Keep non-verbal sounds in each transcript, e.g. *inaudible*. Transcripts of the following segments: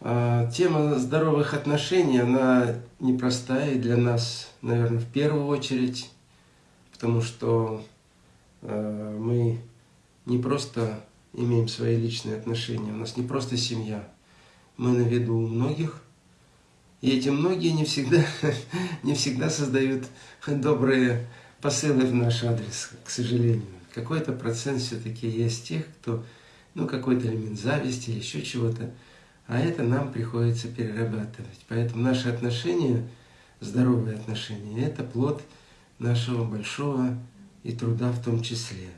А, тема здоровых отношений, она непростая для нас, наверное, в первую очередь, потому что а, мы не просто имеем свои личные отношения, у нас не просто семья, мы на виду у многих, и эти многие не всегда, *laughs* не всегда создают добрые посылы в наш адрес, к сожалению. Какой-то процент все-таки есть тех, кто, ну, какой-то элемент зависти еще чего-то, а это нам приходится перерабатывать. Поэтому наши отношения, здоровые отношения, это плод нашего большого и труда в том числе.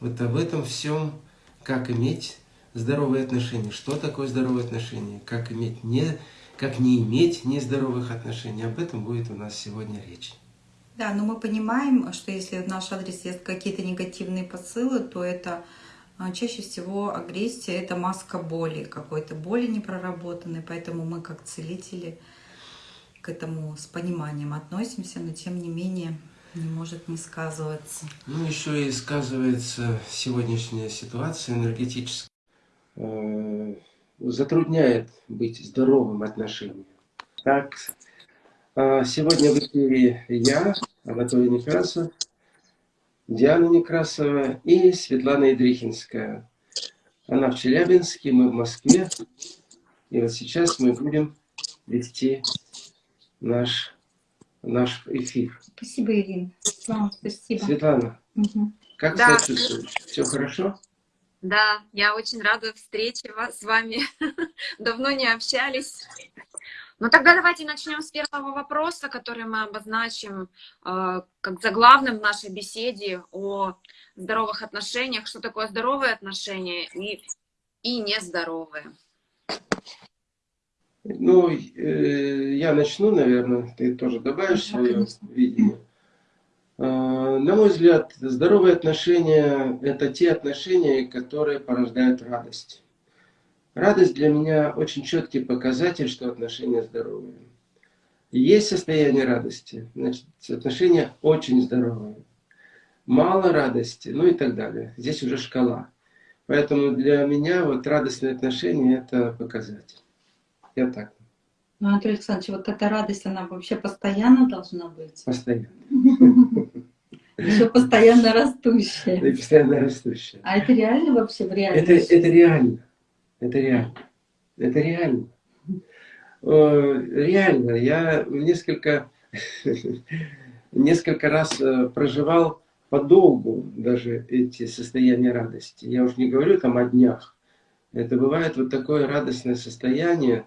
Вот об этом всем, как иметь здоровые отношения, что такое здоровые отношения, как, иметь не, как не иметь нездоровых отношений, об этом будет у нас сегодня речь. Да, но мы понимаем, что если в наш адрес есть какие-то негативные посылы, то это чаще всего агрессия – это маска боли, какой-то боли непроработанной, поэтому мы как целители к этому с пониманием относимся, но тем не менее не может не сказываться. Ну, еще и сказывается сегодняшняя ситуация энергетическая. Э, затрудняет быть здоровым отношением. Так, а, сегодня в эфире я, Анатолий Некрасов, Диана Некрасова и Светлана Идрихинская. Она в Челябинске, мы в Москве. И вот сейчас мы будем вести наш, наш эфир. Спасибо, Ирина. Светлана, спасибо. Светлана, угу. как да. себя чувствуешь? Все хорошо? Да, я очень рада встрече с вами. *laughs* Давно не общались. Ну тогда давайте начнем с первого вопроса, который мы обозначим э, как заглавным в нашей беседе о здоровых отношениях. Что такое здоровые отношения и, и нездоровые? Ну, э, я начну, наверное, ты тоже добавишь свое видение. Э, на мой взгляд, здоровые отношения – это те отношения, которые порождают радость. Радость для меня очень четкий показатель, что отношения здоровые. Есть состояние радости, значит, отношения очень здоровые. Мало радости, ну и так далее. Здесь уже шкала. Поэтому для меня вот радостные отношения – это показатель. Я так. Ну, Анатолий Александрович, вот эта радость, она вообще постоянно должна быть? Постоянно. Еще постоянно растущая. И постоянно растущая. А это реально вообще в реальности? Это, это реально. Это реально. Это реально. Реально. Я несколько, *laughs* несколько раз э, проживал подолгу даже эти состояния радости. Я уж не говорю там о днях. Это бывает вот такое радостное состояние,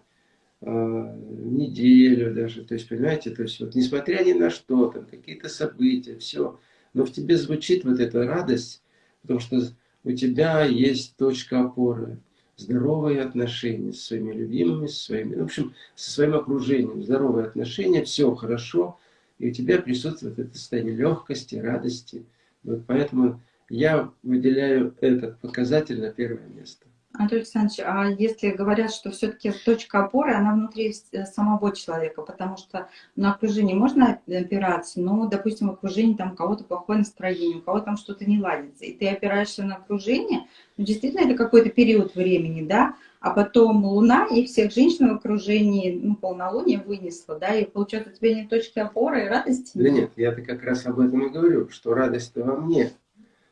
э, неделю даже, то есть, понимаете, то есть, вот, несмотря ни на что, там, какие-то события, все, но в тебе звучит вот эта радость, потому что у тебя есть точка опоры, здоровые отношения со своими любимыми, со своими, в общем, со своим окружением, здоровые отношения, все хорошо, и у тебя присутствует это состояние легкости, радости. Вот поэтому я выделяю этот показатель на первое место. Анатолий Александрович, а если говорят, что все-таки точка опоры, она внутри э, самого человека, потому что на окружении можно опираться, но, допустим, в окружении там у кого-то плохое настроение, у кого там что-то не ладится, и ты опираешься на окружение, ну, действительно, это какой-то период времени, да, а потом Луна и всех женщин в окружении, ну, полнолуние вынесла, да, и получается у тебя нет точки опоры и радости? Да нет, я-то как раз об этом и говорю, что радость-то во мне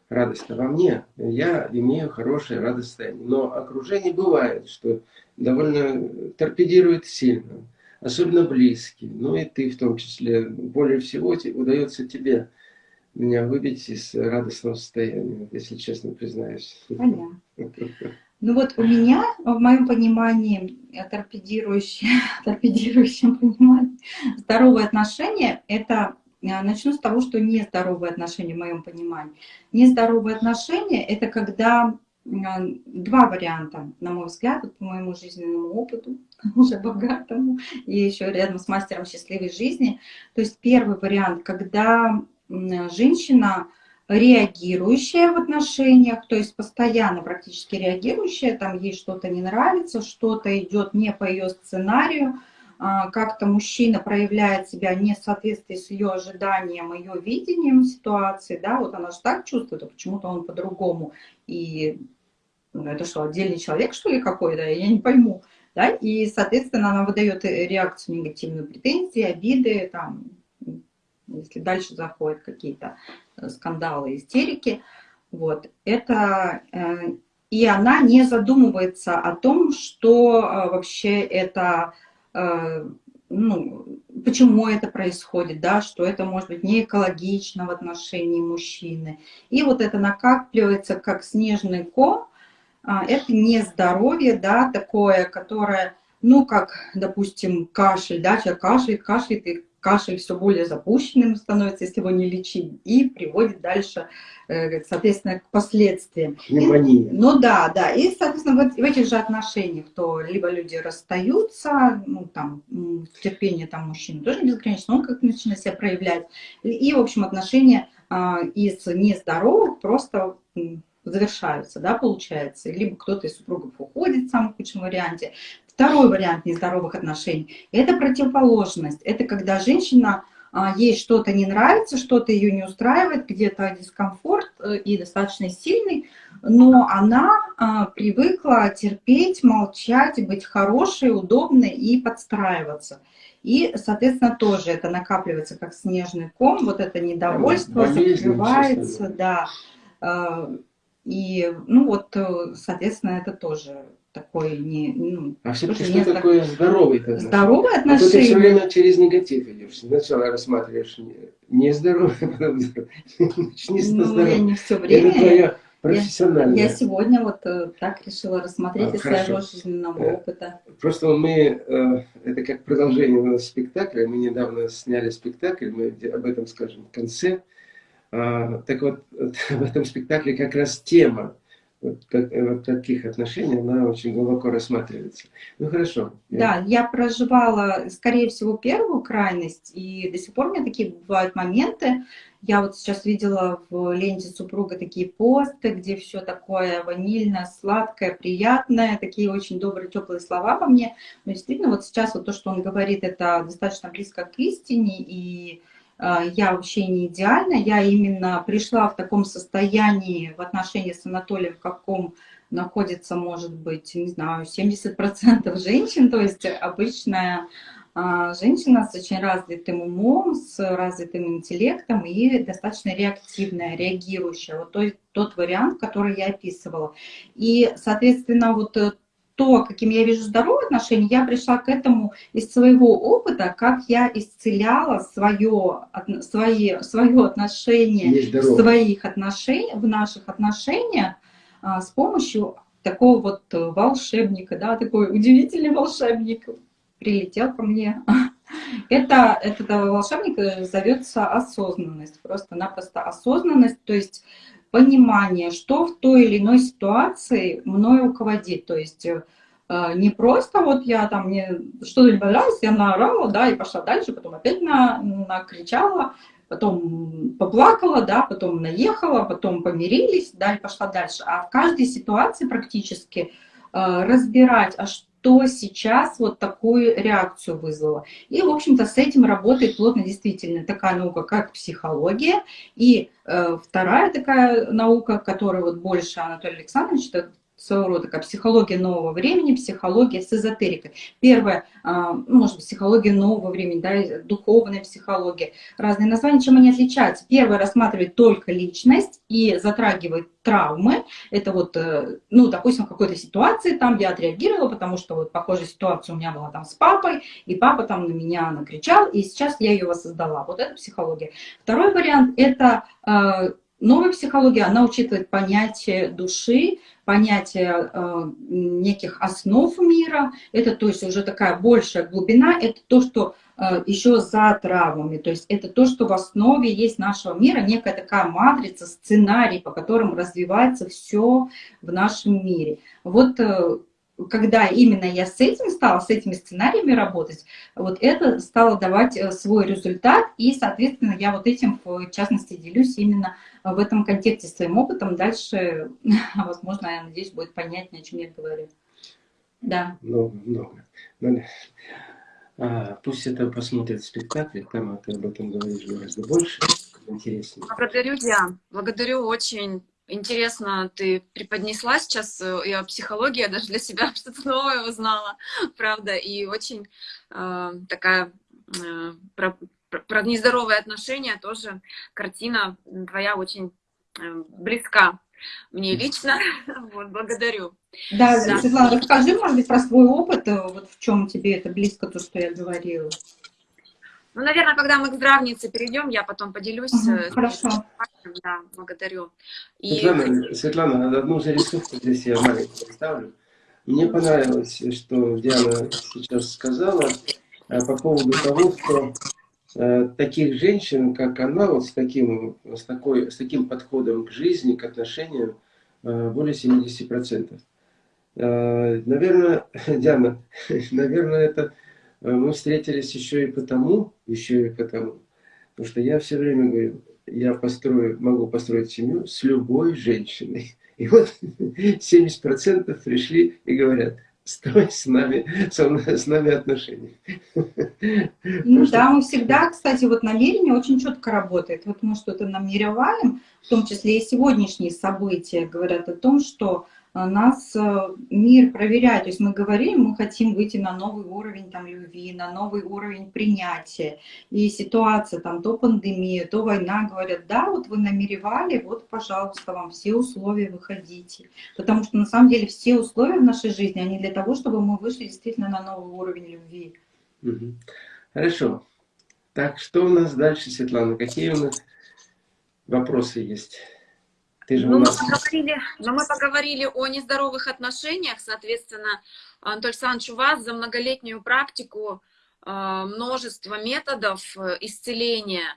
радость во мне, я имею хорошее радостное. Но окружение бывает, что довольно торпедирует сильно, особенно близкие, ну и ты в том числе. Более всего удается тебе меня выбить из радостного состояния, если честно признаюсь. Понятно. Ну вот у меня, в моем понимании, торпедирующее, *laughs* торпедирующем понимании, здоровые отношения – это начну с того, что нездоровые отношения, в моем понимании. Нездоровые отношения – это когда а, два варианта, на мой взгляд, по моему жизненному опыту, *laughs* уже богатому, и еще рядом с мастером счастливой жизни. То есть первый вариант, когда женщина реагирующая в отношениях, то есть постоянно практически реагирующая, там ей что-то не нравится, что-то идет не по ее сценарию, как-то мужчина проявляет себя не в соответствии с ее ожиданием, ее видением ситуации, да, вот она же так чувствует, а почему-то он по-другому. И ну, это что, отдельный человек, что ли, какой-то? Я не пойму. Да? И, соответственно, она выдает реакцию негативную, претензии, обиды, там, если дальше заходят какие-то э, скандалы, истерики. Вот. Это, э, и она не задумывается о том, что э, вообще это ну, почему это происходит, да, что это может быть не экологично в отношении мужчины. И вот это накапливается как снежный ком, а, это не здоровье, да, такое, которое, ну, как, допустим, кашель, да, человек кашляет, кашляет, и кашель все более запущенным становится, если его не лечить, и приводит дальше, э, соответственно, к последствиям. Пневмония. Ну да, да, и, соответственно, в, в этих же отношениях, то либо люди расстаются, ну там, терпение там мужчины тоже безгранично, он как начинает себя проявлять, и, в общем, отношения а, из нездоровых просто завершаются, да, получается. Либо кто-то из супругов уходит в самом худшем варианте. Второй вариант нездоровых отношений – это противоположность. Это когда женщина, а, ей что-то не нравится, что-то ее не устраивает, где-то дискомфорт э, и достаточно сильный, но она а, привыкла терпеть, молчать, быть хорошей, удобной и подстраиваться. И, соответственно, тоже это накапливается как снежный ком, вот это недовольство закрывается, да. А, и, ну вот, э, соответственно, это тоже такой не... Ну, а все-таки что так... такое здоровый отношение? Здоровое отношение? А то ты все время через негатив идешь. Сначала рассматриваешь нездоровое, *laughs* потом *laughs* начни Ну, я не все время. Это твоя профессиональная. Я, я сегодня вот э, так решила рассмотреть а, из хорошо. своего жизненного э, опыта. Просто мы, это как продолжение спектакля, мы недавно сняли спектакль, мы об этом скажем в конце. А, так вот, *laughs* в этом спектакле как раз тема вот, как, вот таких отношений, она очень глубоко рассматривается. Ну хорошо. Да, я проживала, скорее всего, первую крайность, и до сих пор у меня такие бывают моменты. Я вот сейчас видела в ленте супруга такие посты, где все такое ванильное, сладкое, приятное, такие очень добрые, теплые слова по мне. Но действительно, вот сейчас вот то, что он говорит, это достаточно близко к истине, и я вообще не идеальна, я именно пришла в таком состоянии в отношении с Анатолием, в каком находится, может быть, не знаю, 70% *laughs* женщин, то есть обычная а, женщина с очень развитым умом, с развитым интеллектом и достаточно реактивная, реагирующая. Вот тот, тот вариант, который я описывала. И, соответственно, вот э, то, каким я вижу здоровые отношения, я пришла к этому из своего опыта, как я исцеляла свое, свои, свое отношение своих отношений, в наших отношениях а, с помощью такого вот волшебника, да, такой удивительный волшебник прилетел ко мне. *laughs* Это, этот волшебник зовется осознанность, просто-напросто осознанность, то есть понимание, что в той или иной ситуации мной руководит. То есть э, не просто вот я там, мне что-то не понравилось, я наорала, да, и пошла дальше, потом опять на, накричала, потом поплакала, да, потом наехала, потом помирились, да, и пошла дальше. А в каждой ситуации практически э, разбирать, а что что сейчас вот такую реакцию вызвало. И, в общем-то, с этим работает плотно действительно такая наука, как психология. И э, вторая такая наука, которая вот больше Анатолий Александрович своего рода как психология нового времени, психология с эзотерикой. Первое, а, ну, может быть, психология нового времени, да, духовная психология, разные названия, чем они отличаются. Первое рассматривает только личность и затрагивает травмы. Это вот, э, ну, допустим, в какой-то ситуации там я отреагировала, потому что вот похожая ситуация у меня была там с папой, и папа там на меня накричал, и сейчас я ее воссоздала. Вот это психология. Второй вариант – это э, Новая психология, она учитывает понятие души, понятие э, неких основ мира. Это то есть уже такая большая глубина, это то, что э, еще за травмами. То есть это то, что в основе есть нашего мира, некая такая матрица, сценарий, по которому развивается все в нашем мире. Вот э, когда именно я с этим стала, с этими сценариями работать, вот это стало давать э, свой результат, и, соответственно, я вот этим, в частности, делюсь именно в этом контексте своим опытом. Дальше, *laughs* возможно, я надеюсь, будет понятнее, о чем я говорю. Да. Много, много. Ну, а, пусть это посмотрят спектакли, там ты об этом говоришь гораздо больше, интереснее. Благодарю, Диан. Благодарю очень интересно ты преподнесла сейчас, э, и о психологии, я даже для себя *laughs* что-то новое узнала, *laughs* правда, и очень э, такая э, про, про нездоровые отношения тоже картина твоя очень э, близка мне лично. *laughs* Вот, благодарю. Да, да, Светлана, расскажи, может быть, про свой опыт, э, вот в чем тебе это близко, то, что я говорила. Ну, наверное, когда мы к здравнице перейдем, я потом поделюсь. Угу, хорошо. Да, благодарю. И... Светлана, Светлана, одну зарисовку здесь я маленькую поставлю. Мне понравилось, что Диана сейчас сказала э, по поводу того, что э, таких женщин, как она, вот с таким, с, такой, с таким подходом к жизни, к отношениям, э, более 70%. Э, наверное, *laughs* Диана, *laughs* наверное, это Э, мы встретились еще и потому, еще и потому, потому что я все время говорю, я построю, могу построить семью с любой женщиной. И вот *laughs* 70% пришли и говорят, строй с нами, с нами отношения. *laughs* Ну да, мы всегда, кстати, вот намерение очень четко работает. Вот мы что-то намереваем, в том числе и сегодняшние события говорят о том, что нас э, мир проверяет. То есть мы говорим, мы хотим выйти на новый уровень там, любви, на новый уровень принятия. И ситуация, там, то пандемия, то война, говорят, да, вот вы намеревали, вот, пожалуйста, вам все условия выходите. Потому что на самом деле все условия в нашей жизни, они для того, чтобы мы вышли действительно на новый уровень любви. Хорошо. Так, что у нас дальше, Светлана? Какие у нас вопросы есть? Ты же ну, нас... мы поговорили, но мы поговорили о нездоровых отношениях, соответственно, Анатолий Александрович, у вас за многолетнюю практику э, множество методов э, исцеления.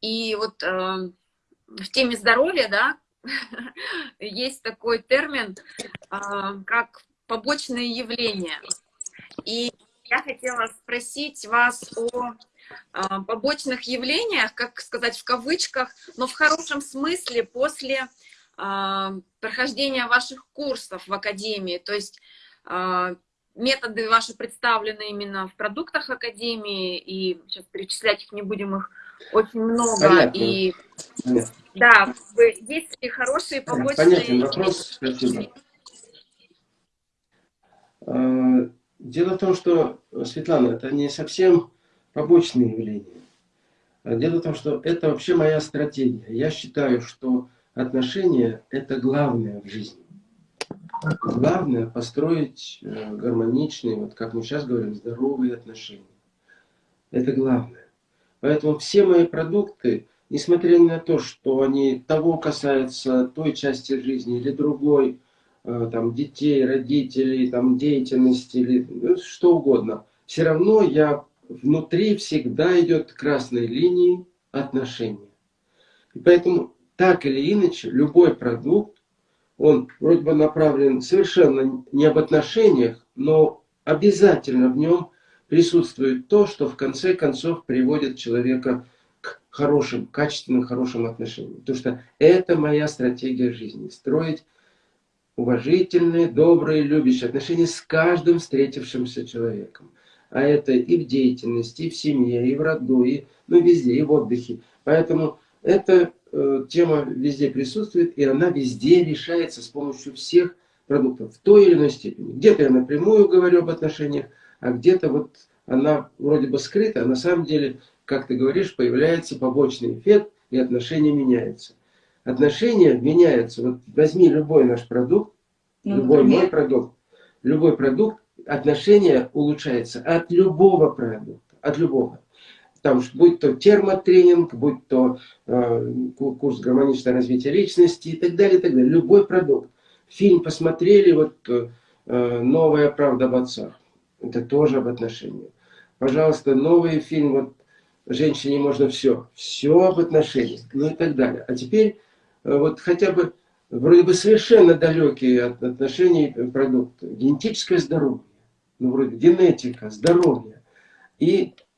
И вот э, в теме здоровья, да, *laughs* есть такой термин, э, как побочные явления. И я хотела спросить вас о побочных явлениях, как сказать в кавычках, но в хорошем смысле после прохождения ваших курсов в Академии, то есть а, методы ваши представлены именно в продуктах Академии, и сейчас перечислять их не будем, их очень много. Понятно. И Понятно. да, есть ли хорошие побочные... Понятен вопрос, спасибо. А, дело в том, что, Светлана, это не совсем побочные явления. Дело в том, что это вообще моя стратегия. Я считаю, что отношения – это главное в жизни. Главное – построить э, гармоничные, вот как мы сейчас говорим, здоровые отношения. Это главное. Поэтому все мои продукты, несмотря на то, что они того касаются той части жизни или другой, э, там, детей, родителей, там, деятельности или ну, что угодно, все равно я внутри всегда идет красной линией отношения. И поэтому так или иначе, любой продукт, он вроде бы направлен совершенно не об отношениях, но обязательно в нем присутствует то, что в конце концов приводит человека к хорошим, качественным, хорошим отношениям. Потому что это моя стратегия жизни. Строить уважительные, добрые, любящие отношения с каждым встретившимся человеком. А это и в деятельности, и в семье, и в роду, и ну, везде, и в отдыхе. Поэтому это тема везде присутствует, и она везде решается с помощью всех продуктов в той или иной степени. Где-то я напрямую говорю об отношениях, а где-то вот она вроде бы скрыта, а на самом деле, как ты говоришь, появляется побочный эффект, и отношения меняются. Отношения меняются. Вот возьми любой наш продукт, ну, любой мой продукт, любой продукт, отношения улучшается от любого продукта, от любого там, будь то термотренинг, будь то э, курс гармоничного развития личности и так далее, и так далее. Любой продукт. Фильм посмотрели, вот э, «Новая правда об отцах». Это тоже об отношениях. Пожалуйста, новый фильм, вот «Женщине можно все». Все об отношениях, ну и так далее. А теперь э, вот хотя бы вроде бы совершенно далекие от отношений продукты. Генетическое здоровье. Ну, вроде генетика, здоровье. И Э,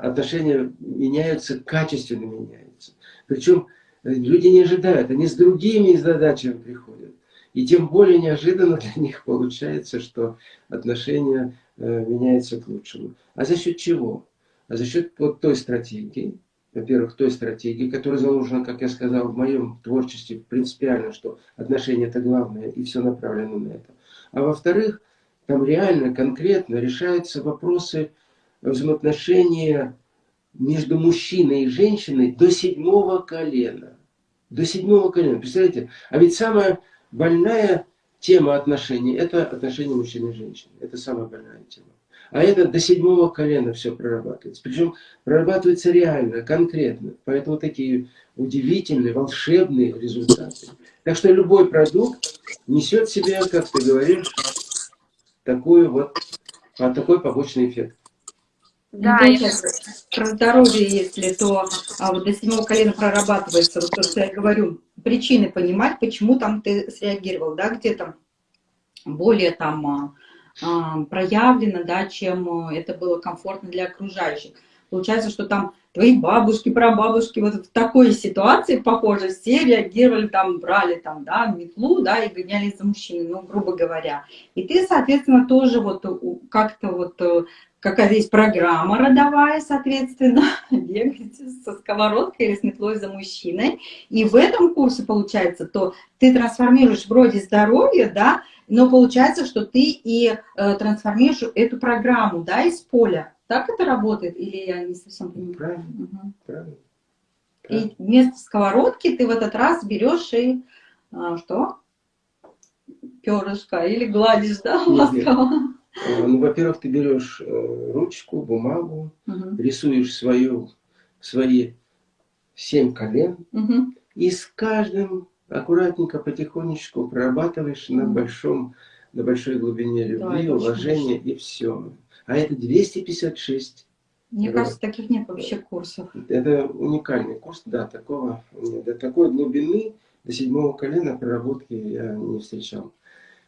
отношения меняются, качественно меняются. Причем э, люди не ожидают, они с другими задачами приходят. И тем более неожиданно для них получается, что отношения э, меняются к лучшему. А за счет чего? А за счет вот той стратегии, во-первых, той стратегии, которая заложена, как я сказал, в моем творчестве принципиально, что отношения это главное, и все направлено на это. А во-вторых, там реально, конкретно решаются вопросы взаимоотношения между мужчиной и женщиной до седьмого колена. До седьмого колена. Представляете? А ведь самая больная тема отношений – это отношения мужчины и женщины. Это самая больная тема. А это до седьмого колена все прорабатывается. Причем прорабатывается реально, конкретно. Поэтому такие удивительные, волшебные результаты. Так что любой продукт несет в себе, как ты говоришь, такую вот, а, такой побочный эффект. Да, ну, я... про здоровье, если, то а, вот до седьмого колена прорабатывается, вот то, что я говорю, причины понимать, почему там ты среагировал, да, где там более там а, а, проявлено, да, чем это было комфортно для окружающих. Получается, что там твои бабушки, прабабушки вот в такой ситуации, похоже, все реагировали, там, брали там, да, метлу, да, и гонялись за мужчиной, ну, грубо говоря. И ты, соответственно, тоже вот как-то вот э, какая-то есть программа родовая, соответственно, *laughs* бегать со сковородкой или с метлой за мужчиной. И в этом курсе, получается, то ты трансформируешь вроде здоровье, да, но получается, что ты и э, трансформируешь эту программу, да, из поля. Так это работает? Или я не совсем понимаю? Правильно, угу. правильно. И вместо сковородки ты в этот раз берешь и а, что? Перышко или гладишь, да, ласково? Э, ну, во-первых, ты берешь э, ручку, бумагу, угу. рисуешь свою, свои семь колен, угу. и с каждым аккуратненько, потихонечку прорабатываешь на, большом, на большой глубине любви, да, уважения и все. А это 256. Мне это, кажется, таких нет вообще курсов. Это уникальный курс, да, такого. До такой глубины, до седьмого колена проработки я не встречал.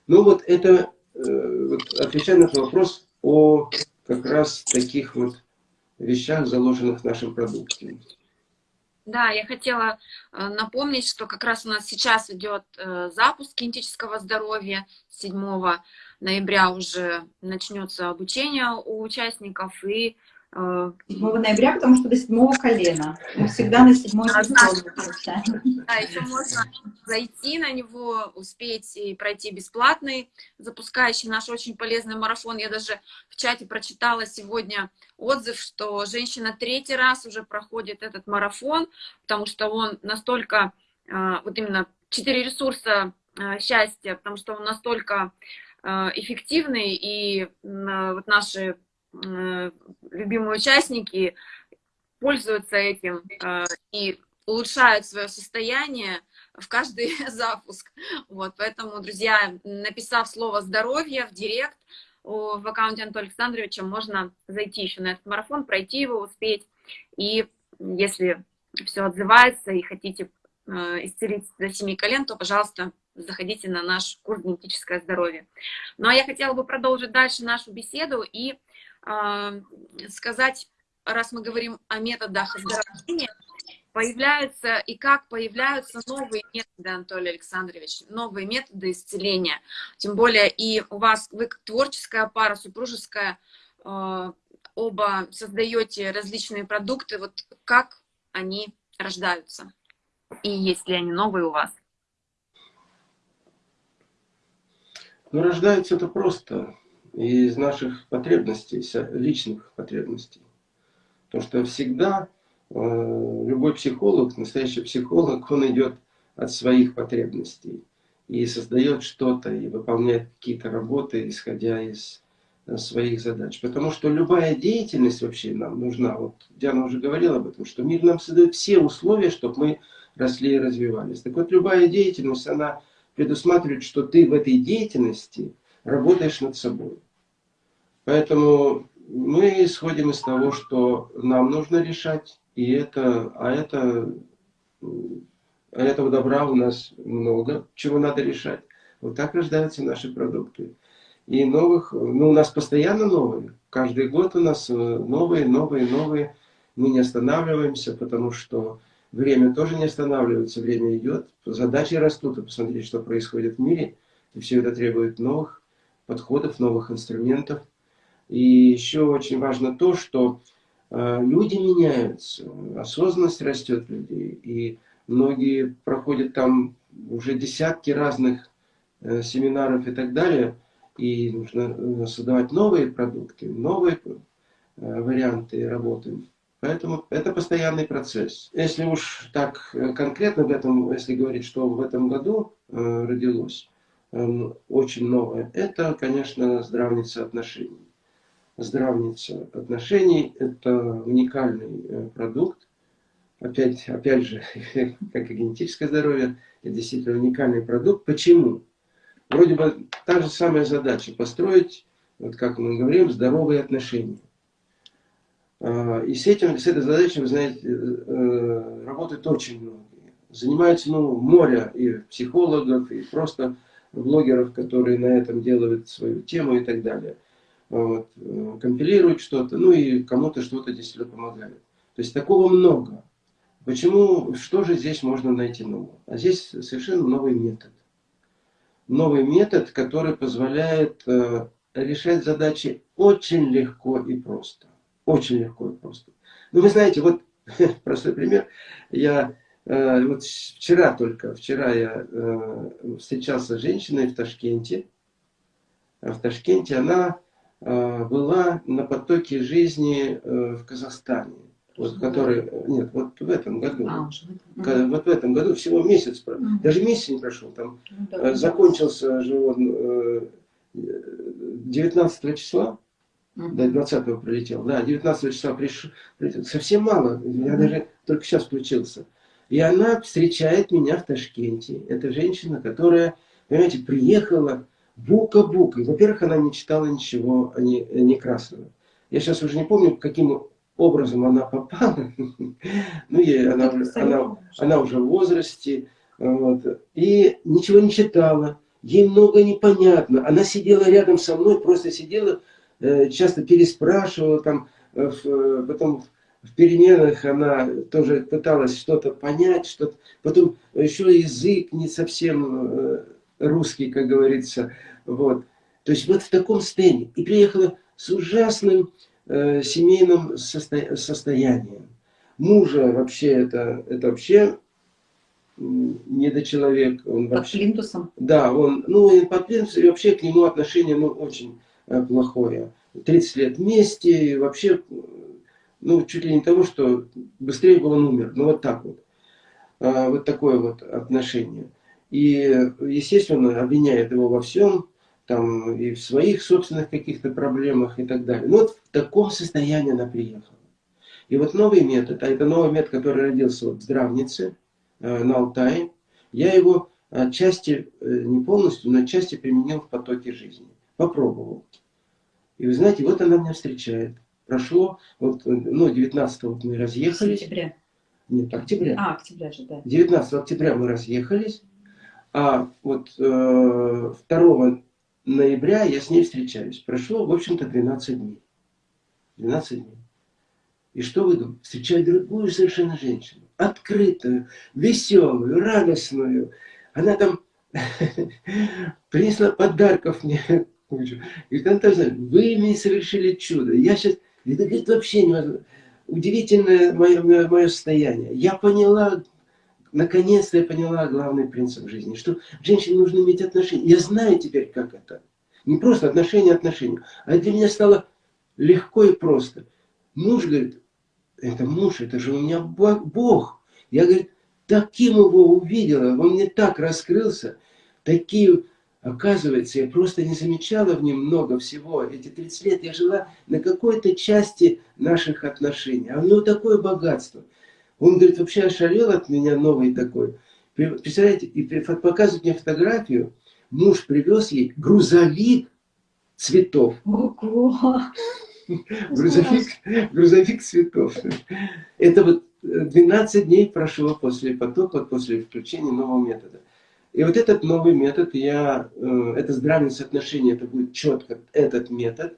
Ну вот это Э, вот, отвечая на этот вопрос о как раз таких вот вещах, заложенных в нашем продукте. Да, я хотела э, напомнить, что как раз у нас сейчас идет э, запуск кинетического здоровья 7 ноября уже начнется обучение у участников, и 7 ноября, потому что до седьмого колена. Мы всегда на седьмой а, Да, еще можно зайти на него, успеть и пройти бесплатный, запускающий наш очень полезный марафон. Я даже в чате прочитала сегодня отзыв, что женщина третий раз уже проходит этот марафон, потому что он настолько, а, вот именно четыре ресурса а, счастья, потому что он настолько эффективный, и вот наши Э, любимые участники пользуются этим э, и улучшают свое состояние в каждый *laughs* запуск. Вот, поэтому, друзья, написав слово «здоровье» в директ в аккаунте Антона Александровича, можно зайти еще на этот марафон, пройти его, успеть. И если все отзывается и хотите э, исцелить до семи колен, то, пожалуйста, заходите на наш курс «Генетическое здоровье». Ну, а я хотела бы продолжить дальше нашу беседу и сказать, раз мы говорим о методах оздоровления, появляются и как появляются новые методы, Анатолий Александрович, новые методы исцеления. Тем более и у вас, вы творческая пара, супружеская, а, оба создаете различные продукты. Вот как они рождаются? И есть ли они новые у вас? Ну, рождаются это просто из наших потребностей, личных потребностей. то что всегда э, любой психолог, настоящий психолог, он идет от своих потребностей и создает что-то, и выполняет какие-то работы, исходя из э, своих задач. Потому что любая деятельность вообще нам нужна. Вот Диана уже говорила об этом, что мир нам создает все условия, чтобы мы росли и развивались. Так вот, любая деятельность, она предусматривает, что ты в этой деятельности работаешь над собой. Поэтому мы исходим из того, что нам нужно решать, и это, а это, а этого добра у нас много, чего надо решать. Вот так рождаются наши продукты. И новых, ну у нас постоянно новые. Каждый год у нас э, новые, новые, новые. Мы не останавливаемся, потому что время тоже не останавливается, время идет. Задачи растут, и посмотрите, что происходит в мире. И все это требует новых подходов, новых инструментов. И еще очень важно то, что э, люди меняются, осознанность растет людей, и многие проходят там уже десятки разных э, семинаров и так далее, и нужно создавать новые продукты, новые варианты работы. Поэтому это постоянный процесс. Если уж так конкретно в этом, если говорить, что в этом году родилось, Эм, очень новое, это, конечно, здравница отношений. Здравница отношений – это уникальный э, продукт. Опять, опять же, *laughs* как и генетическое здоровье, это действительно уникальный продукт. Почему? Вроде бы та же самая задача – построить, вот как мы говорим, здоровые отношения. А, и с, этим, с этой задачей, вы знаете, э, э, работают очень многие. Занимаются ну, море и психологов, и просто блогеров, которые на этом делают свою тему и так далее. Вот. Э, компилируют что-то, ну и кому-то что-то действительно помогают. То есть такого много. Почему, что же здесь можно найти нового? А здесь совершенно новый метод. Новый метод, который позволяет э, решать задачи очень легко и просто. Очень легко и просто. Ну, вы знаете, вот *laughs* простой пример. Я Э, вот вчера только, вчера я э, встречался с женщиной в Ташкенте. А в Ташкенте она э, была на потоке жизни в Казахстане. Вот, который, нет, вот в этом году. А, в Вот в этом году всего месяц, угу. даже месяц не прошел. Там ну, да, закончился же он 19 числа, угу. До 20 прилетел. Да, 19 числа прилетел. Совсем мало, я даже только сейчас включился. И она встречает меня в Ташкенте. Это женщина, которая, понимаете, приехала бука-бука. Во-первых, она не читала ничего не, Некрасова. Я сейчас уже не помню, каким образом она попала. *laughs* Ну, ей, она, она, она уже в возрасте. Вот, и ничего не читала. Ей много непонятно. Она сидела рядом со мной, просто сидела, часто переспрашивала, там, э, э, потом в переменах она тоже пыталась что-то понять, что-то. Потом еще язык не совсем э, русский, как говорится. Вот. То есть вот в таком состоянии. И приехала с ужасным э, семейным состо... состоянием. Мужа вообще это, это вообще недочеловек. Он под вообще, плинтусом? Да, он, ну, под плинтусом, и вообще к нему отношение ну, очень э, плохое. 30 лет вместе, вообще ну, чуть ли не того, что быстрее бы он умер. Ну, вот так вот. А, вот такое вот отношение. И, естественно, обвиняет его во всем, там, и в своих собственных каких-то проблемах и так далее. Ну, вот в таком состоянии она приехала. И вот новый метод, а это новый метод, который родился вот в Здравнице, э, на Алтае, я его отчасти, э, не полностью, но отчасти применил в потоке жизни. Попробовал. И вы знаете, вот она меня встречает прошло, вот, ну, 19 вот мы разъехались. Сентября. Нет, октября. А, октября же, да. 19 октября мы разъехались, а вот э, 2 ноября я с ней встречаюсь. Прошло, в общем-то, 12 дней. 12 дней. И что вы думаете? Встречаю другую совершенно женщину. Открытую, веселую, радостную. Она там *laughs* принесла подарков мне. И тоже, вы мне совершили чудо. Я сейчас это, говорит, вообще невозможно. Удивительное мое, мое состояние. Я поняла, наконец-то я поняла главный принцип жизни, что женщине нужно иметь отношения. Я знаю теперь, как это. Не просто отношения отношения, а для меня стало легко и просто. Муж говорит, это муж, это же у меня Бог. Я, говорит, таким его увидела, он мне так раскрылся, такие Оказывается, я просто не замечала в нем много всего. Эти 30 лет я жила на какой-то части наших отношений. А у него такое богатство. Он, говорит, вообще ошалел от меня новый такой. Представляете, и показывает мне фотографию. Муж привез ей грузовик цветов. Ого! Грузовик, грузовик цветов. Это вот 12 дней прошло после потока, после включения нового метода. И вот этот новый метод, я, э, это здравие соотношение, это будет четко этот метод.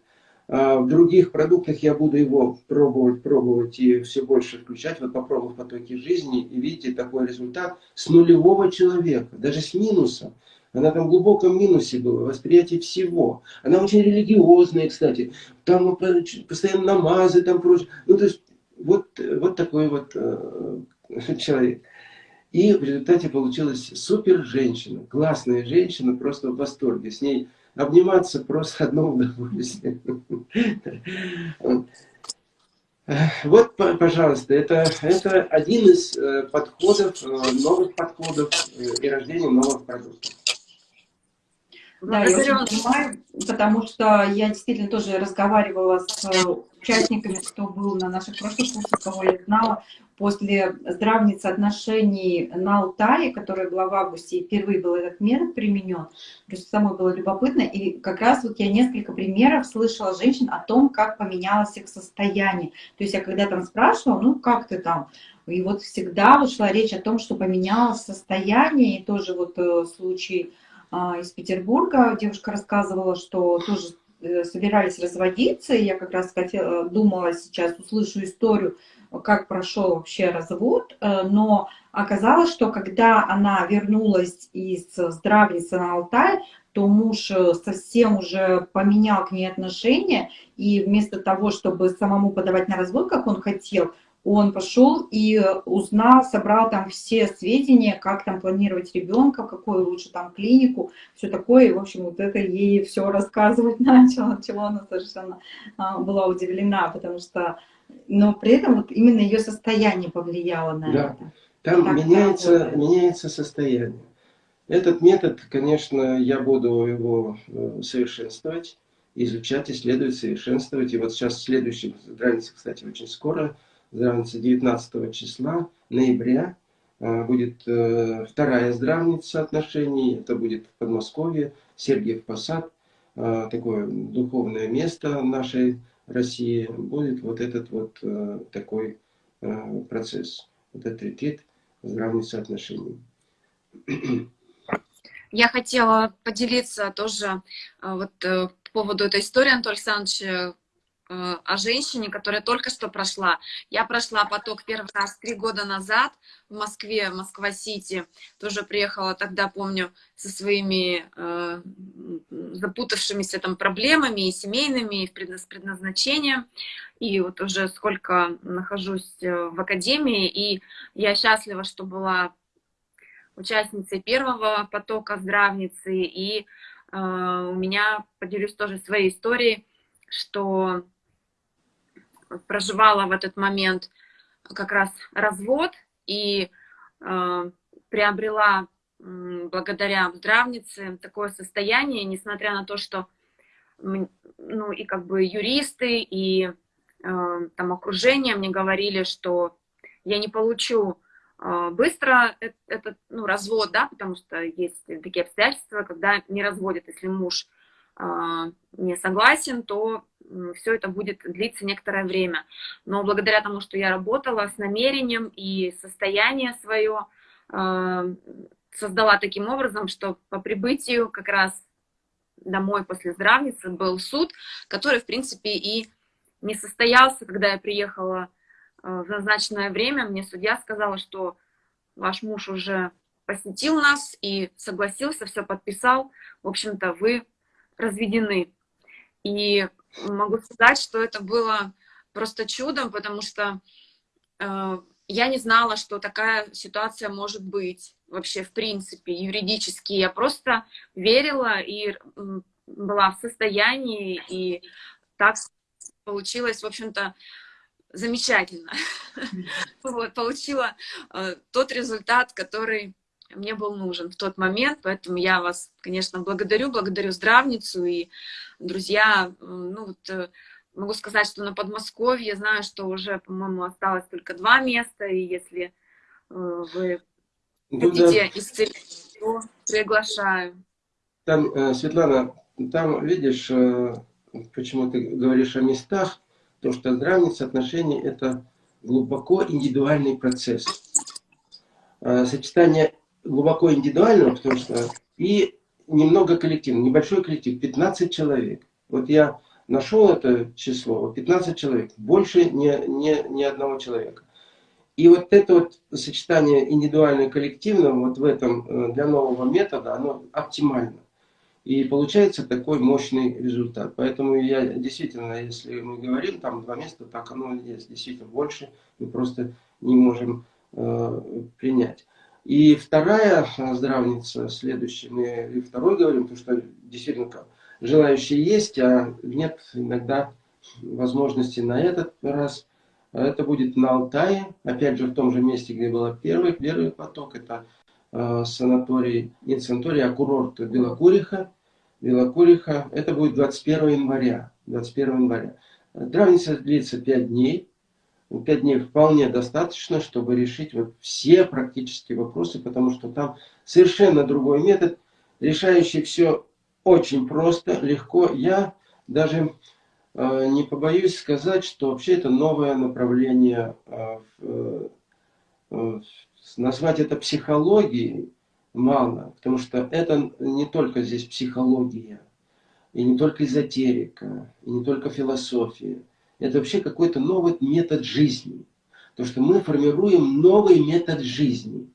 А в других продуктах я буду его пробовать, пробовать и все больше включать. Вот попробовав потоки жизни, и видите такой результат с нулевого человека, даже с минусом. Она там в глубоком минусе была, восприятие всего. Она очень религиозная, кстати. Там постоянно намазы, там прочее. Ну, то есть, вот, вот такой вот э, человек. И в результате получилась супер женщина, классная женщина, просто в восторге. С ней обниматься просто одно удовольствие. Вот, пожалуйста, это, это один из э, подходов, э, новых подходов э, и рождения новых продуктов. Да, я очень понимаю, потому что я действительно тоже разговаривала с участниками, кто был на наших прошлых курсах, кого я знала, после здравницы отношений на Алтае, которая была в августе, и впервые был этот метод применен, просто самой было любопытно, и как раз вот я несколько примеров слышала женщин о том, как поменялось их состояние. То есть я когда там спрашивала, ну как ты там, и вот всегда вот шла речь о том, что поменялось состояние, и тоже вот э, случай а, из Петербурга. Девушка рассказывала, что тоже э, собирались разводиться, и я как раз хотела, думала сейчас, услышу историю, как прошел вообще развод, э, но оказалось, что когда она вернулась из здравницы на Алтай, то муж э, совсем уже поменял к ней отношения, и вместо того, чтобы самому подавать на развод, как он хотел, он пошел и узнал, собрал там все сведения, как там планировать ребенка, какую лучше там клинику, все такое. И, в общем, вот это ей все рассказывать *laughs* начал, от чего она совершенно а, была удивлена, потому что но при этом вот именно ее состояние повлияло на да. это. Там так меняется, меняется состояние. Этот метод, конечно, я буду его э, совершенствовать, изучать, исследовать, совершенствовать. И вот сейчас следующий, здравница, кстати, очень скоро, здравница 19 числа ноября, э, будет э, вторая здравница отношений, это будет в Подмосковье, Сергиев Посад, такое духовное место нашей России будет вот этот вот э, такой э, процесс, вот этот ретрит здравницы отношений. Я хотела поделиться тоже э, вот по поводу этой истории, Анатолий Александрович, о женщине, которая только что прошла. Я прошла поток первый раз три года назад в Москве, Москва-Сити. Тоже приехала тогда, помню, со своими э, запутавшимися там проблемами и семейными, и с предназначением. И вот уже сколько нахожусь э, в академии, и я счастлива, что была участницей первого потока здравницы, и э, у меня, поделюсь тоже своей историей, что проживала в этот момент как раз развод и э, приобрела э, благодаря здравнице такое состояние, несмотря на то, что ну и как бы юристы и э, там окружение мне говорили, что я не получу э, быстро этот ну, развод, да, потому что есть такие обстоятельства, когда не разводят, если муж э, не согласен, то все это будет длиться некоторое время. Но благодаря тому, что я работала с намерением и состояние свое э, создала таким образом, что по прибытию как раз домой после здравницы был суд, который, в принципе, и не состоялся, когда я приехала э, в назначенное время. Мне судья сказала, что ваш муж уже посетил нас и согласился, все подписал. В общем-то, вы разведены. И могу сказать, что это было просто чудом, потому что э, я не знала, что такая ситуация может быть вообще в принципе юридически. Я просто верила и была в состоянии, и так получилось, в общем-то, замечательно. *laughs* Вот, получила э, тот результат, который мне был нужен в тот момент, поэтому я вас, конечно, благодарю, благодарю здравницу и друзья, ну вот э, могу сказать, что на Подмосковье знаю, что уже, по-моему, осталось только два места, и если э, вы ну, хотите да. исцелить, то приглашаю. Там, э, Светлана, там, видишь, почему ты говоришь о местах, то, что здравница отношений – это глубоко индивидуальный процесс. Сочетание глубоко индивидуального, потому что и немного коллективного, небольшой коллектив, 15 человек. Вот я нашел это число, 15 человек, больше ни, ни, ни одного человека. И вот это вот сочетание индивидуального и коллективного вот в этом э, для нового метода, оно оптимально. И получается такой мощный результат. Поэтому я действительно, если мы говорим, там два места, так оно есть. Действительно больше мы просто не можем э, принять. И вторая здравница, следующая, мы и второй говорим, потому что действительно желающие есть, а нет иногда возможности на этот раз. Это будет на Алтае, опять же в том же месте, где был первый, первый поток, это э, санаторий, не санаторий, а курорт Белокуриха. Белокуриха, это будет 21 января. 21 января. Травница длится 5 дней. 5 дней вполне достаточно, чтобы решить вот все практические вопросы, потому что там совершенно другой метод, решающий все очень просто, легко. Я даже э, не побоюсь сказать, что вообще это новое направление. Э, э назвать это психологией мало, потому что это не только здесь психология, и не только эзотерика, и не только философия. Это вообще какой-то новый метод жизни. То, что мы формируем новый метод жизни.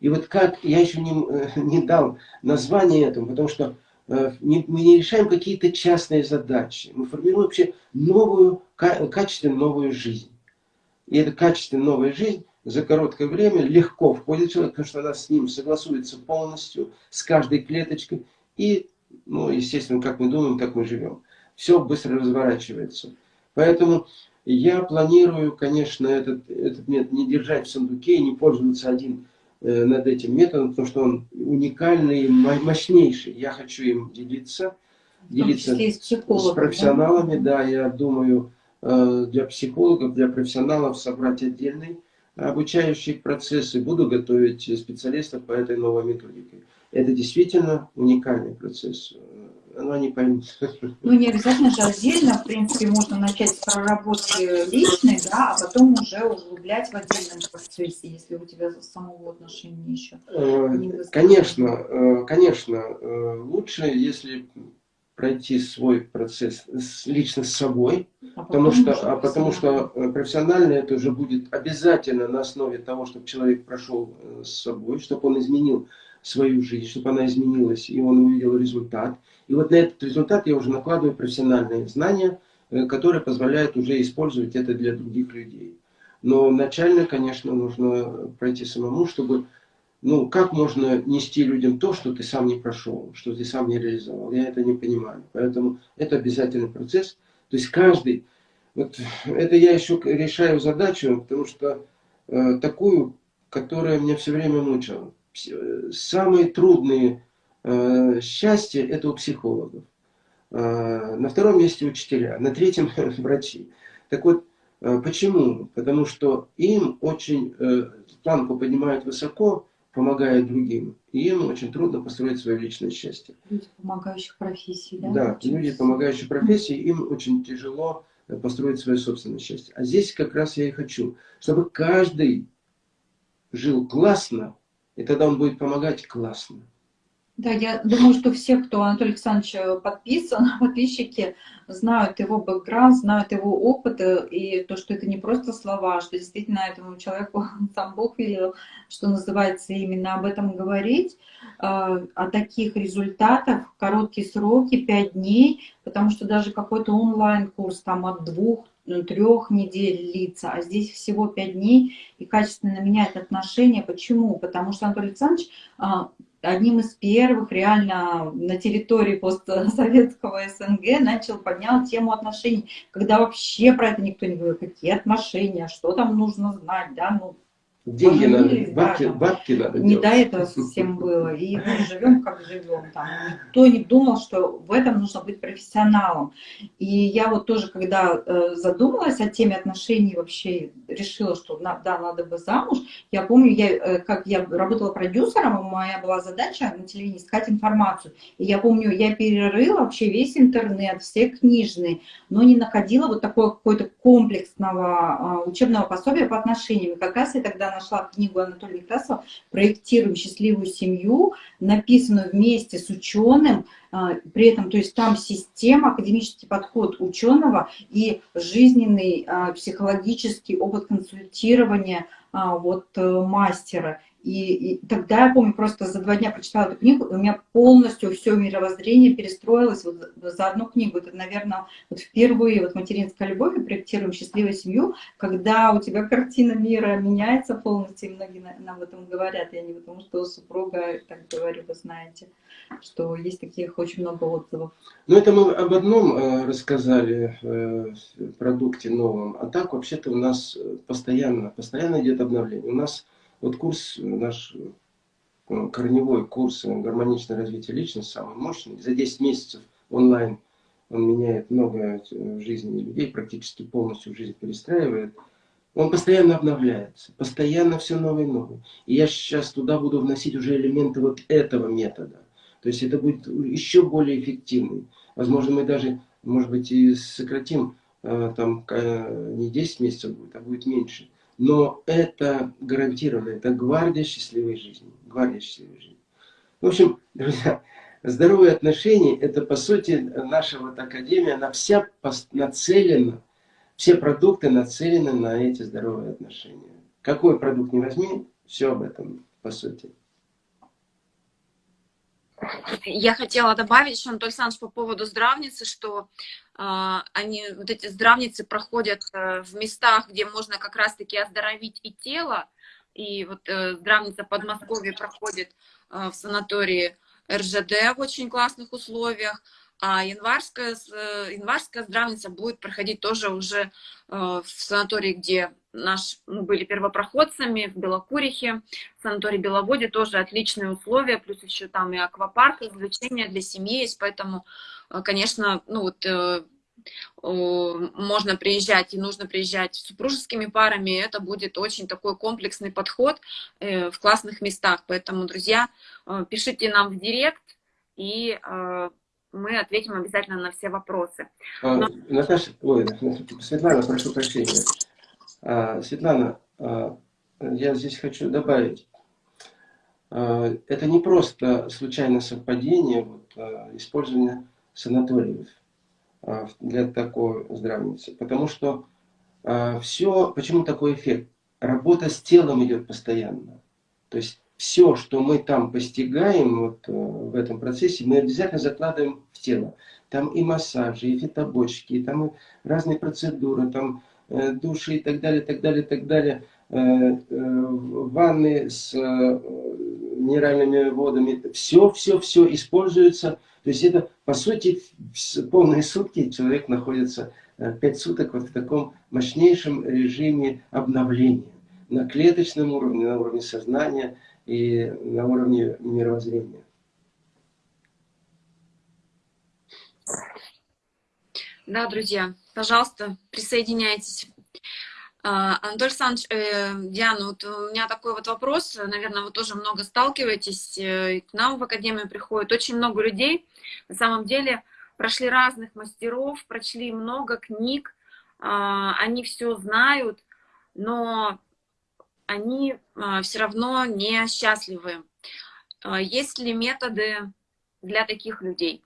И вот как, я еще не, не дал название этому, потому что э, мы не решаем какие-то частные задачи. Мы формируем вообще новую, качественно новую жизнь. И эта качественно новая жизнь за короткое время легко входит человек, потому что она с ним согласуется полностью, с каждой клеточкой. И, ну, естественно, как мы думаем, так мы живем. Все быстро разворачивается. Поэтому я планирую, конечно, этот, этот метод не держать в сундуке и не пользоваться один э, над этим методом, потому что он уникальный и мощнейший. Я хочу им делиться, делиться с, профессионалами. Да? да, я думаю, э, для психологов, для профессионалов собрать отдельный обучающие процессы, буду готовить специалистов по этой новой методике. Это действительно уникальный процесс. Но они поймут. Ну, не обязательно же отдельно, в принципе, можно начать с проработки личной, да, а потом уже углублять в отдельном процессе, если у тебя самого отношения еще э, не Конечно, э, конечно, э, лучше, если пройти свой процесс лично с собой, а потому, что, а потому что профессионально это уже будет обязательно на основе того, чтобы человек прошел с собой, чтобы он изменил свою жизнь, чтобы она изменилась, и он увидел результат. И вот на этот результат я уже накладываю профессиональные знания, э, которые позволяют уже использовать это для других людей. Но начально, конечно, нужно пройти самому, чтобы ну, как можно нести людям то, что ты сам не прошел, что ты сам не реализовал? Я это не понимаю. Поэтому это обязательный процесс. То есть каждый, вот это я еще решаю задачу, потому что э, такую, которая меня все время мучила. Самые трудные э, счастья это у психологов. Э, на втором месте учителя, на третьем *laughs* врачи. Так вот, э, почему? Потому что им очень планку поднимают высоко, помогая другим. И им очень трудно построить свое личное счастье. Люди помогающих профессий, да? Да, люди помогающих профессий, им очень тяжело построить свое собственное счастье. А здесь как раз я и хочу, чтобы каждый жил классно, и тогда он будет помогать классно. Да, я думаю, что все, кто Анатолий Александрович э, подписан, *laughs* подписчики, знают его бэкграунд, знают его опыт, э, и то, что это не просто слова, что действительно этому человеку *laughs* сам Бог велел, что называется, именно об этом говорить, э, о таких результатах короткие сроки, 5 дней, потому что даже какой-то онлайн-курс там от двух трех недель длится, а здесь всего пять дней и качественно меняет отношения. Почему? Потому что Анатолий Александрович а, одним из первых реально на территории постсоветского СНГ начал, поднял тему отношений, когда вообще про это никто не говорил, какие отношения, что там нужно знать, да, ну, Деньги надо, бабки, да, бабки надо Не делать. до этого совсем было. И мы живем, как живем. Там. Никто не думал, что в этом нужно быть профессионалом. И я вот тоже, когда э, задумалась о теме отношений, вообще решила, что на, да, надо бы замуж. Я помню, я, э, как я работала продюсером, моя была задача на телевидении искать информацию. И я помню, я перерыла вообще весь интернет, все книжные, но не находила вот такого какой-то комплексного э, учебного пособия по отношениям. И как раз я тогда нашла книгу Анатолия Некрасова «Проектируем счастливую семью», написанную вместе с ученым, а, при этом, то есть там система, академический подход ученого и жизненный а, психологический опыт консультирования а, вот э, мастера. И, и тогда я помню, просто за два дня прочитала эту книгу, и у меня полностью все мировоззрение перестроилось вот за одну книгу. Это, наверное, вот впервые вот материнская любовь и проектируем счастливую семью, когда у тебя картина мира меняется полностью, и многие нам об этом говорят. Я не потому, что супруга, так говорю, вы знаете, что есть таких очень много отзывов. Ну, это мы об одном э, рассказали э, продукте новом, а так вообще-то у нас постоянно, постоянно идет обновление. У нас вот курс наш, э, корневой курс гармоничное развитие личности, самый мощный, за 10 месяцев онлайн он меняет многое в жизни людей, практически полностью жизнь перестраивает. Он постоянно обновляется, постоянно все новое и новое. И я сейчас туда буду вносить уже элементы вот этого метода. То есть это будет еще более эффективный. Возможно, мы даже, может быть, и сократим, э, там не 10 месяцев будет, а будет меньше. Но это гарантированно, это гвардия счастливой жизни. Гвардия счастливой жизни. В общем, друзья, здоровые отношения, это по сути наша вот академия, она вся нацелена, все продукты нацелены на эти здоровые отношения. Какой продукт не возьми, все об этом по сути. Я хотела добавить еще, Анатолий Александрович, по поводу здравницы, что э, они, вот эти здравницы проходят э, в местах, где можно как раз-таки оздоровить и тело. И вот э, здравница Подмосковье проходит э, в санатории РЖД в очень классных условиях. А январская, э, январская здравница будет проходить тоже уже э, в санатории, где наш, мы были первопроходцами, в Белокурихе, в санатории Беловоде тоже отличные условия, плюс еще там и аквапарк, развлечения для семьи есть, поэтому, э, конечно, ну вот можно приезжать и нужно приезжать с супружескими парами, это будет очень такой комплексный подход в классных местах. Поэтому, друзья, пишите нам в директ, и мы ответим обязательно на все вопросы. А, Но... Наташа, ой, Светлана, прошу прощения. А, Светлана, а, я здесь хочу добавить. А, это не просто случайное совпадение вот, а, использования санаториев а, для такой здравницы. Потому что а, все, почему такой эффект? Работа с телом идет постоянно. То есть все, что мы там постигаем вот, э, в этом процессе, мы обязательно закладываем в тело. Там и массажи, и фитобочки, и там и разные процедуры, там э, души и так далее, так далее, так далее. Э, э, ванны с э, минеральными водами. Все, все, все используется. То есть это, по сути, полные сутки человек находится, э, пять суток вот в таком мощнейшем режиме обновления. На клеточном уровне, на уровне сознания – и на уровне мировоззрения. Да, друзья, пожалуйста, присоединяйтесь. А, Анатолий Александрович, э, Диана, вот у меня такой вот вопрос, наверное, вы тоже много сталкиваетесь, э, к нам в Академию приходит очень много людей, на самом деле прошли разных мастеров, прочли много книг, а, они все знают, но они а, все равно не счастливы. А, есть ли методы для таких людей?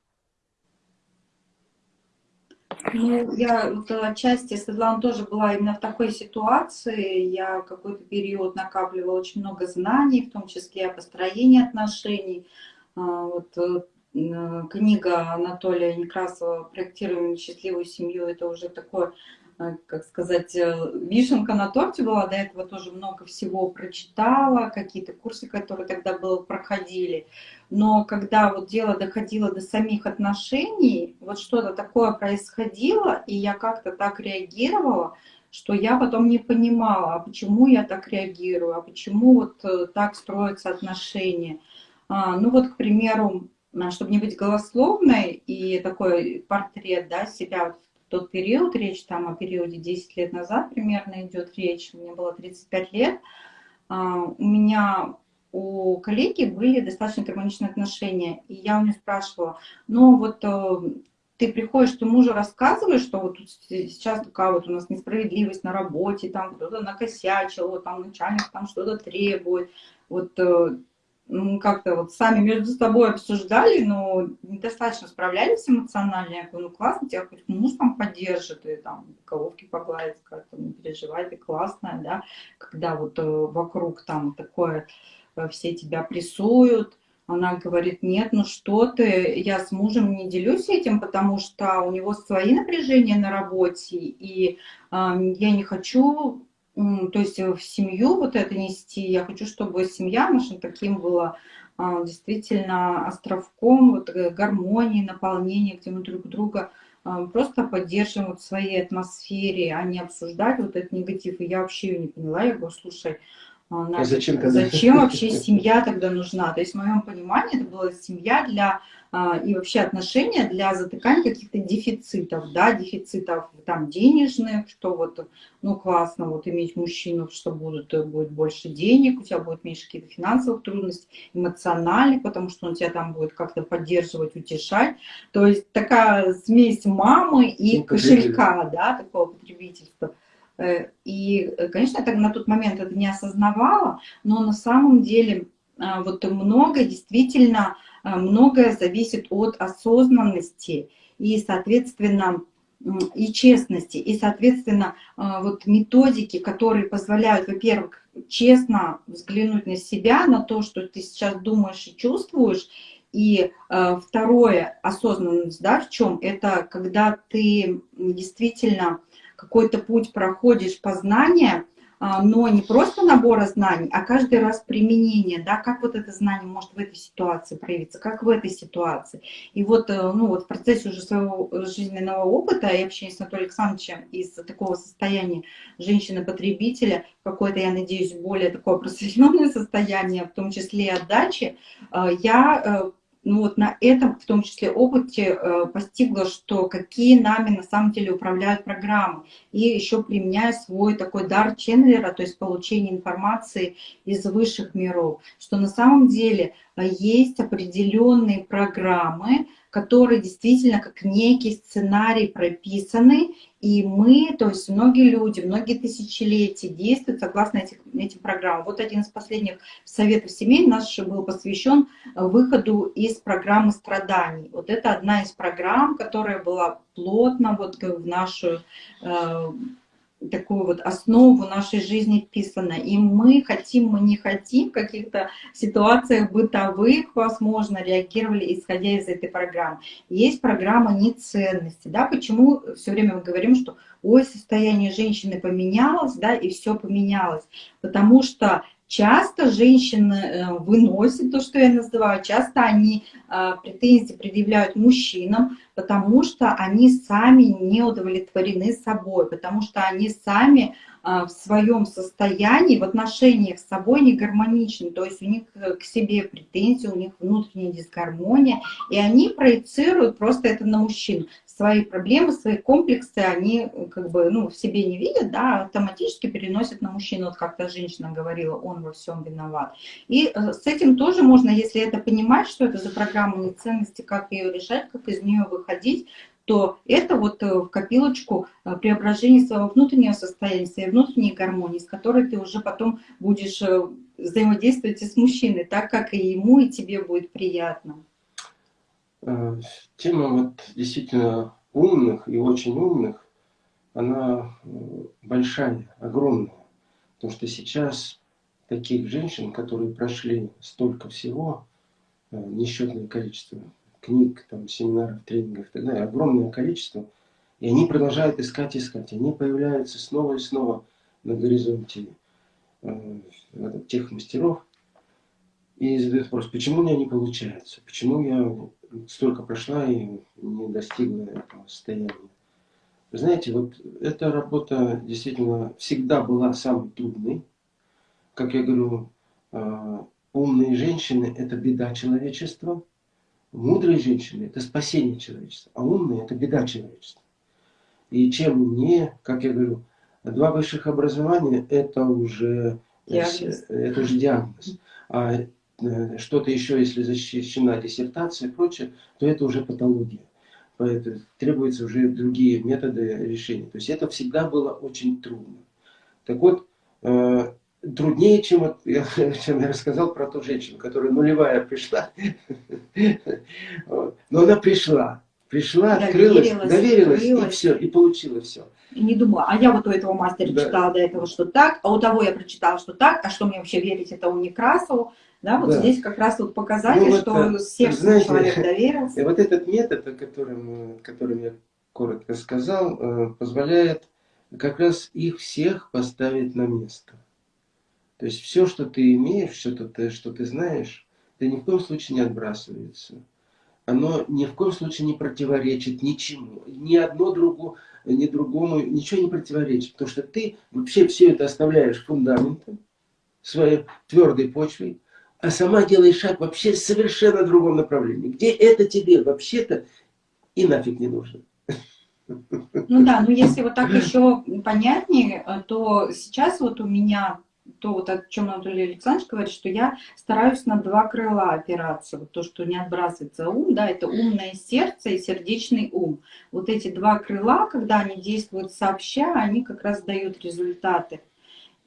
Ну, я вот отчасти, Светлана тоже была именно в такой ситуации. Я какой-то период накапливала очень много знаний, в том числе о построении отношений. А, вот э, книга Анатолия Некрасова «Проектируем счастливую семью» — это уже такое как сказать, э, вишенка на торте была, до этого тоже много всего прочитала, какие-то курсы, которые тогда было, проходили. Но когда вот дело доходило до самих отношений, вот что-то такое происходило, и я как-то так реагировала, что я потом не понимала, а почему я так реагирую, а почему вот э, так строятся отношения. А, ну вот, к примеру, чтобы не быть голословной, и такой портрет да, себя тот период, речь там о периоде 10 лет назад примерно идет речь, мне было 35 лет, а, у меня у коллеги были достаточно гармоничные отношения, и я у нее спрашивала, ну вот э, ты приходишь, ты мужу рассказываешь, что вот сейчас такая вот у нас несправедливость на работе, там кто-то накосячил, вот там начальник там что-то требует, вот э, как-то вот сами между собой обсуждали, но недостаточно справлялись эмоционально. Я говорю, ну классно, тебя хоть муж там поддержит, и там головки погладит, как-то не переживай, ты классная, да, когда вот э, вокруг там такое, э, все тебя прессуют, она говорит, нет, ну что ты, я с мужем не делюсь этим, потому что у него свои напряжения на работе, и э, я не хочу то есть э, в семью вот это нести. Я хочу, чтобы семья наша таким была а, действительно островком вот, э, гармонии, наполнения, где мы друг друга а, просто поддерживаем вот в своей атмосфере, а не обсуждать вот этот негатив. И я вообще ее не поняла. Я говорю, слушай, а, а зачем, зачем вообще *laughs* семья тогда нужна? То есть в моем понимании это была семья для и вообще отношения для затыкания каких-то дефицитов, да, дефицитов там денежных, что вот, ну, классно вот иметь мужчину, что будут, будет больше денег, у тебя будет меньше каких-то финансовых трудностей, эмоциональных, потому что он тебя там будет как-то поддерживать, утешать. То есть такая смесь мамы и кошелька, да, такого потребительства. Э, и, конечно, я на тот момент это не осознавала, но на самом деле а, вот много действительно а, многое зависит от осознанности и, соответственно, и честности, и, соответственно, а, вот методики, которые позволяют, во-первых, честно взглянуть на себя, на то, что ты сейчас думаешь и чувствуешь, и э, второе, осознанность, да, в чем? Это когда ты действительно какой-то путь проходишь познания, а, но не просто набора знаний, а каждый раз применение, да, как вот это знание может в этой ситуации проявиться, как в этой ситуации. И вот, э, ну, вот в процессе уже своего жизненного опыта и общения с Анатолием Александровичем из такого состояния женщины-потребителя, какое-то, я надеюсь, более такое *laughs* просветленное состояние, в том числе и отдачи, э, я э, ну вот на этом, в том числе опыте, э, постигла, что какие нами на самом деле управляют программы. И еще применяя свой такой дар ченнелера, то есть получение информации из высших миров, что на самом деле э, есть определенные программы, которые действительно как некий сценарий прописаны, и мы, то есть многие люди, многие тысячелетия действуют согласно этих, этим программам. Вот один из последних советов семей наш был посвящен выходу из программы страданий. Вот это одна из программ, которая была плотно вот в нашу э, такую вот основу нашей жизни вписана. И мы хотим, мы не хотим в каких-то ситуациях бытовых, возможно, реагировали, исходя из этой программы. Есть программа неценности. Да? Почему все время мы говорим, что ой, состояние женщины поменялось, да, и все поменялось. Потому что Часто женщины э, выносят то, что я называю, часто они э, претензии предъявляют мужчинам, потому что они сами не удовлетворены собой, потому что они сами э, в своем состоянии, в отношениях с собой не гармоничны, то есть у них к себе претензии, у них внутренняя дисгармония, и они проецируют просто это на мужчин свои проблемы, свои комплексы они э, как бы ну, в себе не видят, да, автоматически переносят на мужчину. Вот как-то женщина говорила, он во всем виноват. И э, с этим тоже можно, если это понимать, что это за программа неценности, как ее решать, как из нее выходить, то это вот э, в копилочку преображения своего внутреннего состояния, своей внутренней гармонии, с которой ты уже потом будешь взаимодействовать и с мужчиной, так как и ему, и тебе будет приятно. Э, тема вот действительно умных и очень умных, она э, большая, огромная. Потому что сейчас таких женщин, которые прошли столько всего, э, несчетное количество книг, там, семинаров, тренингов и так далее, огромное количество, и они продолжают искать, искать. Они появляются снова и снова на горизонте э, тех мастеров и задают вопрос, почему у меня не получается, почему я столько прошла и не достигла этого состояния. Вы знаете, вот эта работа действительно всегда была самой трудной. Как я говорю, а, умные женщины – это беда человечества, мудрые женщины – это спасение человечества, а умные – это беда человечества. И чем умнее, как я говорю, два высших образования – это уже, диагноз. это уже диагноз. А Э, что-то еще, если защищена диссертация и прочее, то это уже патология. Поэтому требуются уже другие методы решения. То есть это всегда было очень трудно. Так вот, э, труднее, чем, вот, я, *laughs* чем я рассказал про ту женщину, которая нулевая пришла. *laughs* Но она пришла. Пришла, открылась, доверилась, и все, и получила все. И не думала, а я вот у этого мастера да. читала до этого, что так, а у того я прочитала, что так, а что мне вообще верить это у Некрасову. Да, вот да. здесь как раз вот показатель, ну, что вот, сердцем знаете, человек *laughs* доверился. И вот этот метод, о котором, которым я коротко сказал, э, позволяет как раз их всех поставить на место. То есть все, что ты имеешь, все, ты, что ты знаешь, это ни в коем случае не отбрасывается. Оно ни в коем случае не противоречит ничему. Ни одно другу, ни другому ничего не противоречит. Потому что ты вообще все это оставляешь фундаментом, своей твердой почвой, а сама делаешь шаг вообще совершенно другом направлении. Где это тебе вообще-то и нафиг не нужно. Ну да, но если вот так еще понятнее, то сейчас вот у меня то, вот о чем Анатолий Александрович говорит, что я стараюсь на два крыла опираться. Вот то, что не отбрасывается ум, да, это умное сердце и сердечный ум. Вот эти два крыла, когда они действуют сообща, они как раз дают результаты.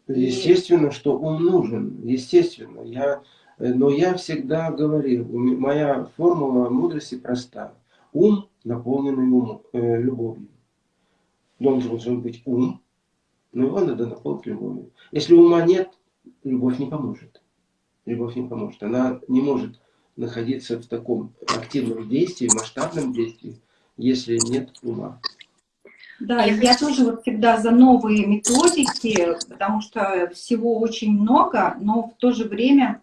Естественно, что ум нужен, естественно. Я, но я всегда говорил, моя формула мудрости проста. Ум, наполненный ум, э, любовью. Должен быть ум, но его надо наполнить любовью. Если ума нет, любовь не поможет. Любовь не поможет. Она не может находиться в таком активном действии, масштабном действии, если нет ума. Да, я тоже вот всегда за новые методики, потому что всего очень много, но в то же время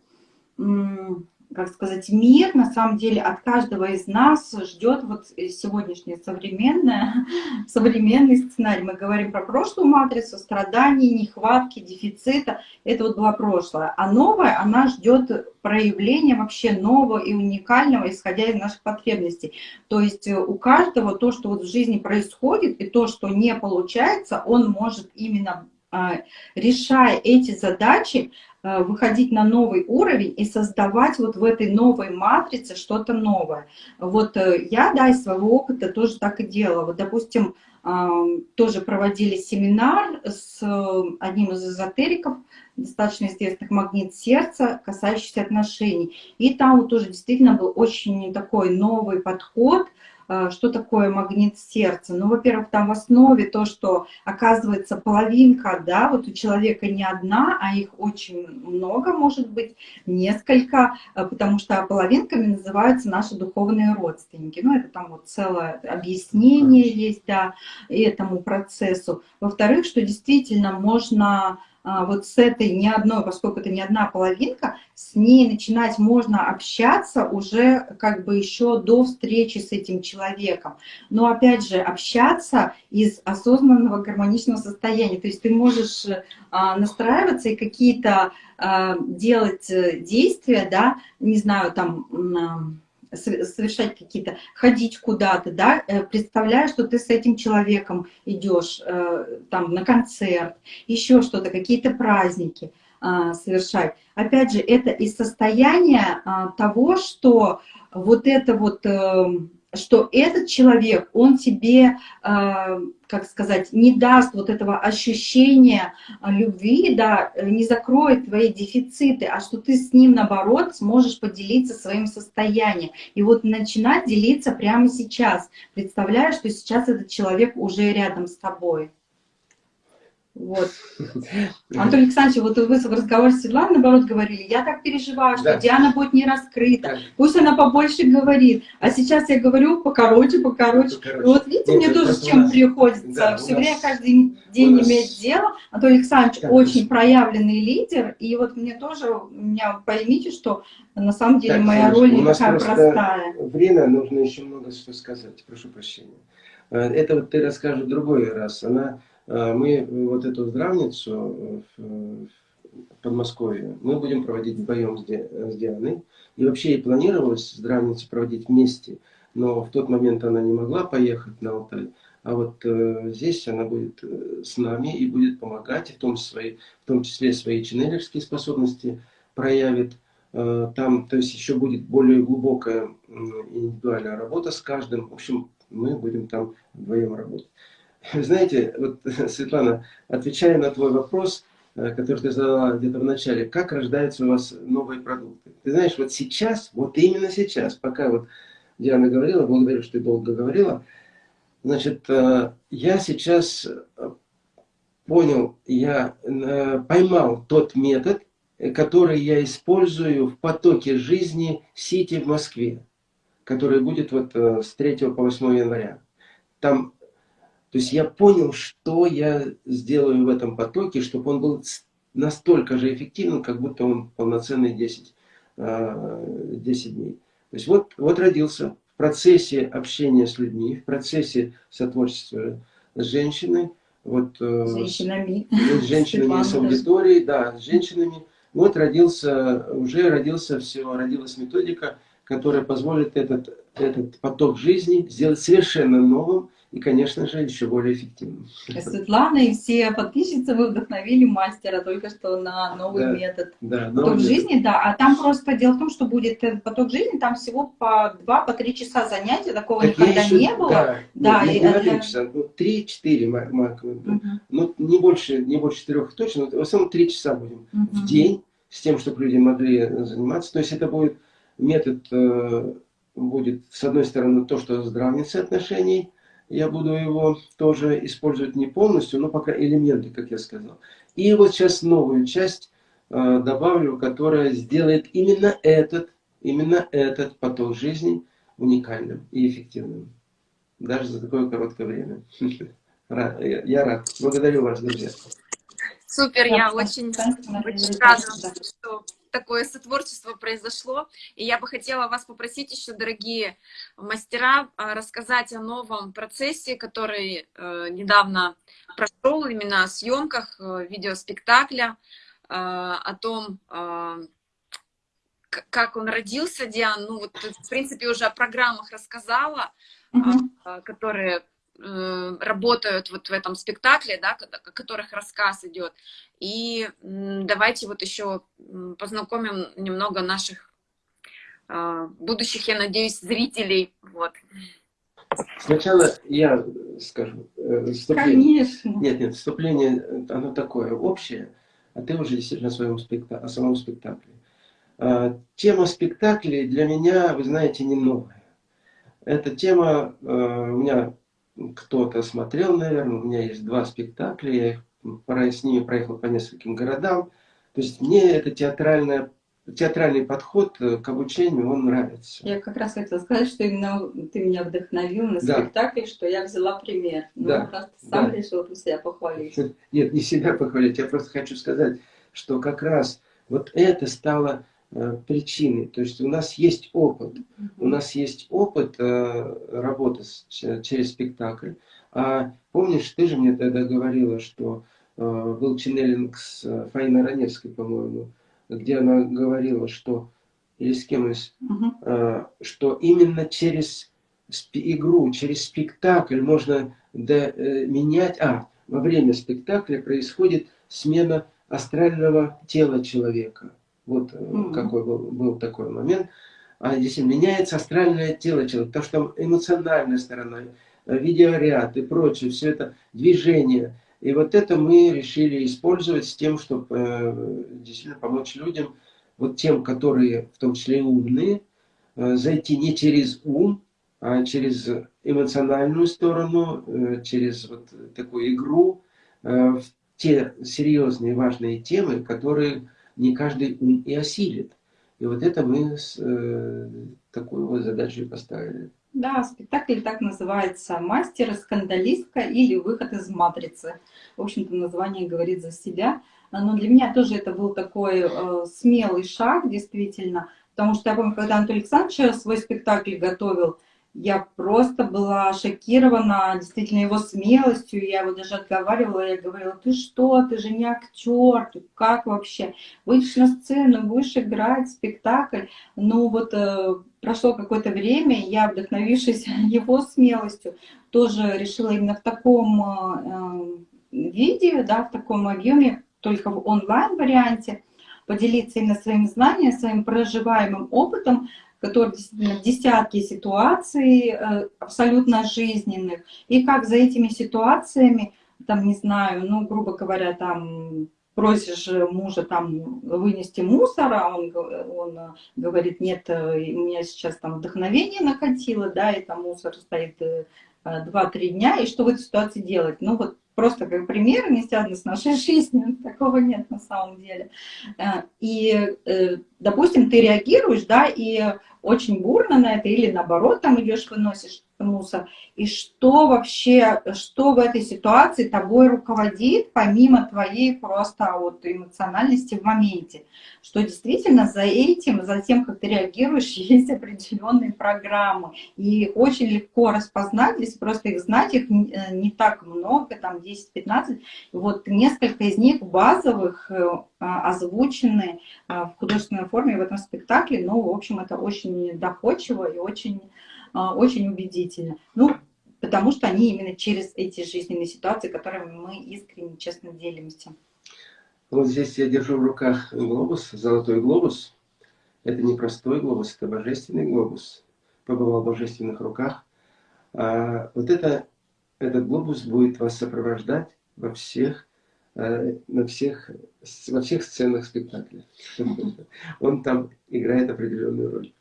как сказать, мир, на самом деле, от каждого из нас ждет вот сегодняшний современный, *laughs* современный сценарий. Мы говорим про прошлую матрицу, страданий, нехватки, дефицита. Это вот было прошлое. А новое, она ждет проявления вообще нового и уникального, исходя из наших потребностей. То есть у каждого то, что вот в жизни происходит, и то, что не получается, он может именно а, решая эти задачи, Э, выходить на новый уровень и создавать вот в этой новой матрице что-то новое. Вот э, я, да, из своего опыта тоже так и делала. Вот, допустим, тоже проводили семинар с э, одним из эзотериков, достаточно известных «Магнит сердца», касающийся отношений. И там вот тоже действительно был очень такой новый подход – Э, что такое магнит сердца? Ну, во-первых, там в основе то, что оказывается половинка, да, вот у человека не одна, а их очень много, может быть, несколько, э, потому что половинками называются наши духовные родственники. Ну, это там вот целое объяснение есть, да, этому процессу. Во-вторых, что действительно можно вот с этой не одной, поскольку это не одна половинка, с ней начинать можно общаться уже как бы еще до встречи с этим человеком. Но опять же, общаться из осознанного гармоничного состояния. То есть ты можешь а, настраиваться и какие-то а, делать э, действия, да, не знаю, там совершать какие-то, ходить куда-то, да, э, представляя, что ты с этим человеком идешь э, там на концерт, еще что-то, какие-то праздники а, совершать. Опять же, это из состояния а, того, что вот это вот эм, что этот человек, он тебе, а, как сказать, не даст вот этого ощущения а, любви, да, не закроет твои дефициты, а что ты с ним, наоборот, сможешь поделиться своим состоянием. И вот начинать делиться прямо сейчас, представляя, что сейчас этот человек уже рядом с тобой. Вот. *laughs* Антон Александрович, вот вы в разговоре с Светланой, наоборот, говорили, я так переживаю, что да. Диана будет не раскрыта, да. пусть она побольше говорит. А сейчас я говорю покороче, покороче. покороче. Вот видите, Нет, мне тоже с чем нас... приходится да, все время, каждый день нас... иметь дело. Антон Александрович да, очень проявленный лидер, и вот мне тоже, меня поймите, что на самом деле так, моя роль не такая простая. Время, нужно еще много что сказать, прошу прощения. Э, это вот ты расскажешь в другой раз. Она мы вот эту здравницу в Подмосковье мы будем проводить вдвоем с Дианой. И вообще и планировалось здравницу проводить вместе, но в тот момент она не могла поехать на Алтай. А вот э, здесь она будет э, с нами и будет помогать, в том, свои, в том числе свои ченнелерские способности проявит. Э, там, то есть еще будет более глубокая индивидуальная работа с каждым. В общем, мы будем там вдвоем работать. *laughs* Знаете, вот, *laughs* Светлана, отвечая на твой вопрос, э, который ты задала где-то в начале, как рождаются у вас новые продукты. Ты знаешь, вот сейчас, вот именно сейчас, пока вот Диана говорила, благодарю, что ты долго говорила, значит, э, я сейчас э, понял, я поймал тот метод, который я использую в потоке жизни Сити в Москве, который будет вот с 3 по 8 января. Там то есть я понял, что я сделаю в этом потоке, чтобы он был настолько же эффективным, как будто он полноценный 10, 10 а, дней. То есть вот, вот родился в процессе общения с людьми, в процессе сотворчества с женщиной, вот, э, с женщинами, с, женщинами с аудиторией, да, с женщинами. Вот родился, уже родился все, родилась методика, которая позволит этот, этот поток жизни сделать совершенно новым, и, конечно же, еще более эффективным. Светлана и все подписчицы вы вдохновили мастера только что на новый да, метод. Да, поток новый жизни, метод. да. А там просто дело в том, что будет этот поток жизни, там всего по 2-3 часа занятия, такого так никогда еще, не было. Да, да ну, и, не это... часа, ну, 3-4 максимум. Угу. Ну, не больше, не больше 4 точно, но в основном 3 часа будем угу. в день, с тем, чтобы люди могли заниматься. То есть это будет метод, э, будет, с одной стороны, то, что здравница отношений, я буду его тоже использовать не полностью, но пока элементы, как я сказал. И вот сейчас новую часть э, добавлю, которая сделает именно этот, именно этот поток жизни уникальным и эффективным. Даже за такое короткое время. *laughs* Я рад. Благодарю вас, друзья. Супер, я очень, очень рада, что такое сотворчество произошло. И я бы хотела вас попросить еще, дорогие мастера, а, рассказать о новом процессе, который э, недавно прошел, именно о съемках э, видеоспектакля, э, о том, как он родился, Диан. Ну, вот, в принципе, уже о программах рассказала, -hmm. которые работают вот в этом спектакле, да, о которых рассказ идет. И давайте вот еще познакомим немного наших а, будущих, я надеюсь, зрителей. Вот. Сначала я скажу. Э, вступление. Конечно. Нет, нет, вступление, оно такое общее, а ты уже действительно о, своем спектакле, о самом спектакле. А, тема спектаклей для меня, вы знаете, не новая. Эта тема э, у меня кто-то смотрел, наверное, у меня есть два спектакля, я их, с ними проехал по нескольким городам. То есть мне это театральная театральный подход к обучению, он нравится. Я как раз хотела сказать, что именно ты меня вдохновил на да. спектакль, что я взяла пример. Ну, да. просто сам да. решил себя похвалить. *laughs* Нет, не себя похвалить, я просто хочу сказать, что как раз вот это стало Э, причины. То есть у нас есть опыт. У нас есть опыт э, работы через спектакль. А помнишь, ты же мне тогда говорила, что э, был ченнелинг с Фаиной Раневской, по-моему, где она говорила, что или с кем из, угу. что именно через игру, через спектакль можно менять, а, во время спектакля происходит смена астрального тела человека. Вот mm -hmm. какой был, был такой момент. А здесь меняется астральное тело человека, потому что эмоциональная сторона, э, видеоряд и прочее, все это движение. И вот это мы решили использовать с тем, чтобы э, действительно помочь людям, вот тем, которые в том числе и умные, э, зайти не через ум, а через эмоциональную сторону, э, через вот такую игру э, в те серьезные важные темы, которые не каждый ум и осилит. И вот это мы с, э, такую вот задачу поставили. Да, спектакль так называется «Мастер, скандалистка» или «Выход из матрицы». В общем-то, название говорит за себя. Но для меня тоже это был такой э, смелый шаг, действительно. Потому что я помню, когда Анатолий Александрович свой спектакль готовил, я просто была шокирована действительно его смелостью. Я его даже отговаривала, я говорила, ты что, ты же не актер, ты как вообще? Выйдешь на сцену, будешь играть спектакль. Ну вот э, прошло какое-то время, я, вдохновившись *laughs* его смелостью, тоже решила именно в таком э, виде, да, в таком объеме, только в онлайн-варианте, поделиться именно своим знанием, своим проживаемым опытом, которые действительно десятки ситуаций э, абсолютно жизненных, и как за этими ситуациями, там, не знаю, ну, грубо говоря, там, просишь мужа там вынести мусор, а он, он говорит, нет, у меня сейчас там вдохновение накатило, да, и там мусор стоит 2-3 дня, и что в этой ситуации делать? Ну вот просто как пример, не связанный с нашей *laughs* жизнью, такого нет на самом деле. Э, и, э, допустим, ты реагируешь, да, и очень бурно на это, или наоборот, там идешь, выносишь мусор. И что вообще, что в этой ситуации тобой руководит, помимо твоей просто вот эмоциональности в моменте? Что действительно за этим, за тем, как ты реагируешь, *laughs* есть определенные программы. И очень легко распознать, если просто их знать, их не, э, так много, там 10-15. Вот несколько из них базовых э, озвучены э, в художественной форме в этом спектакле. Но, в общем, это очень доходчиво и очень очень убедительно. Ну, потому что они именно через эти жизненные ситуации, которыми мы искренне, честно делимся. Вот здесь я держу в руках глобус, золотой глобус. Это не простой глобус, это божественный глобус. Побывал в божественных руках. А вот это, этот глобус будет вас сопровождать во всех, э, на всех, во всех сценах спектакля. *laughs* Он там играет определенную роль.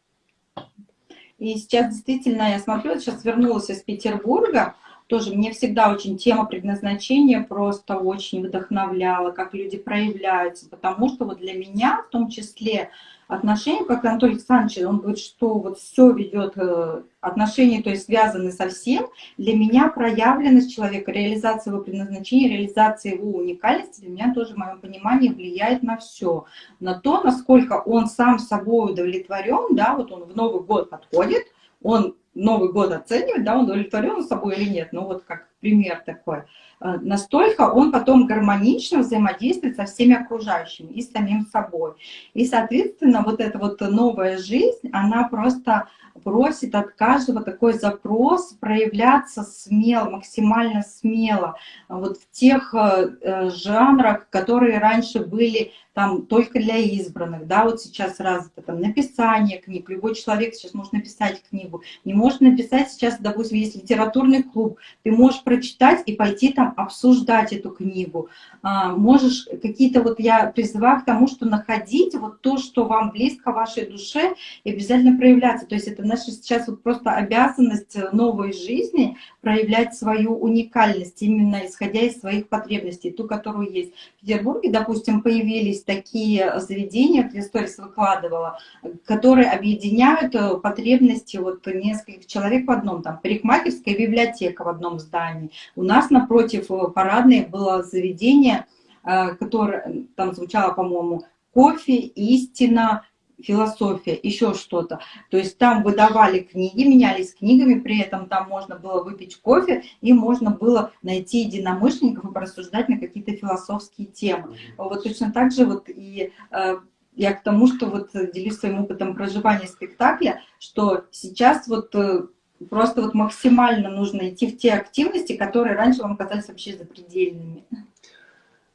И сейчас действительно, я смотрю, сейчас вернулась из Петербурга, тоже мне всегда очень тема предназначения просто очень вдохновляла, как люди проявляются, потому что вот для меня в том числе отношения, как Анатолий Александрович, он говорит, что вот все ведет, э, отношения, то есть связаны со всем, для меня проявленность человека, реализация его предназначения, реализация его уникальности, для меня тоже в моем понимании влияет на все. На то, насколько он сам собой удовлетворен, да, вот он в Новый год подходит, он Новый год оценивает, да, он удовлетворен собой или нет, ну вот как пример такой. Э, настолько он потом гармонично взаимодействует со всеми окружающими и с самим собой. И, соответственно, вот эта вот новая жизнь, она просто просит от каждого такой запрос проявляться смело, максимально смело, вот в тех э, э, жанрах, которые раньше были там только для избранных, да, вот сейчас развито там написание книг, любой человек сейчас может написать книгу, не может написать сейчас, допустим, есть литературный клуб, ты можешь прочитать и пойти там обсуждать эту книгу, а, можешь какие-то, вот я призываю к тому, что находить вот то, что вам близко вашей душе и обязательно проявляться, то есть это наша сейчас вот просто обязанность новой жизни проявлять свою уникальность, именно исходя из своих потребностей, ту, которую есть. В Петербурге, допустим, появились такие заведения, Кристорис выкладывала, которые объединяют э, потребности вот нескольких человек в одном, там парикмахерская библиотека в одном здании. У нас напротив э, парадной было заведение, э, которое там звучало, по-моему, кофе, истина, философия, еще что-то. То есть там выдавали книги, менялись книгами, при этом там можно было выпить кофе, и можно было найти единомышленников и порассуждать на какие-то философские темы. Вот точно так же вот и э, я к тому, что вот делюсь своим опытом проживания спектакля, что сейчас вот э, просто вот максимально нужно идти в те активности, которые раньше вам казались вообще запредельными.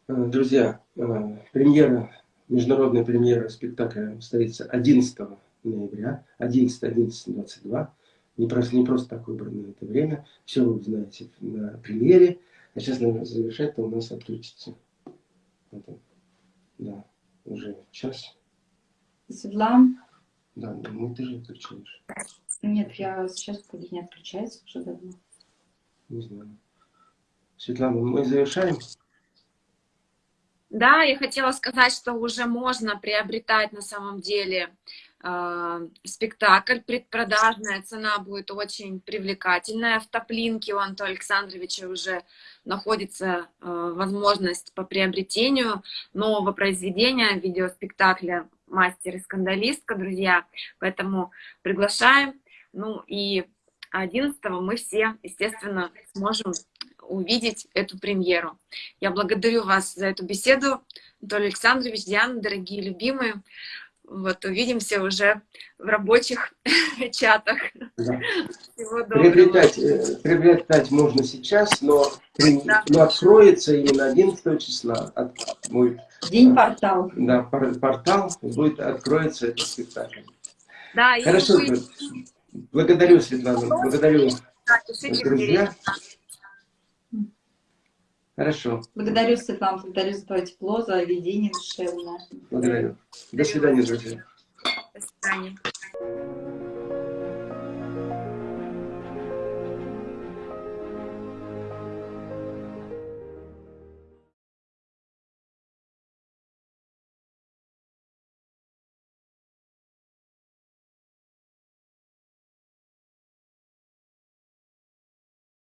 Друзья, э, премьера Международная премьера спектакля состоится 11 ноября, 11-11-22. Не просто, не просто так выбрано это время. Все вы узнаете на премьере. А сейчас, наверное, завершать-то у нас отключится. Это, да, уже час. Светлана? Да, ну ты же отключаешь. Нет, я сейчас вроде не отключается уже давно. Не знаю. Светлана, мы завершаем? Да, я хотела сказать, что уже можно приобретать на самом деле э, спектакль. Предпродажная цена будет очень привлекательная. В Топлинке у Антона Александровича уже находится э, возможность по приобретению нового произведения, видеоспектакля «Мастер и скандалистка», друзья. Поэтому приглашаем. Ну и 11 мы все, естественно, сможем увидеть эту премьеру. Я благодарю вас за эту беседу, Анатолий Александрович, Диана, дорогие любимые. Вот, увидимся уже в рабочих *laughs* чатах. Да. Всего приобретать, э, приобретать можно сейчас, но, да. но откроется именно 11 числа. От, будет, День портал. Да, портал будет, откроется этот спектакль. Да, Хорошо, и... благодарю, Светлана, благодарю, друзья. Хорошо, Благодарю, Светлана, благодарю за твое тепло, за видение душевное. благодарю. До свидания, друзья. До свидания.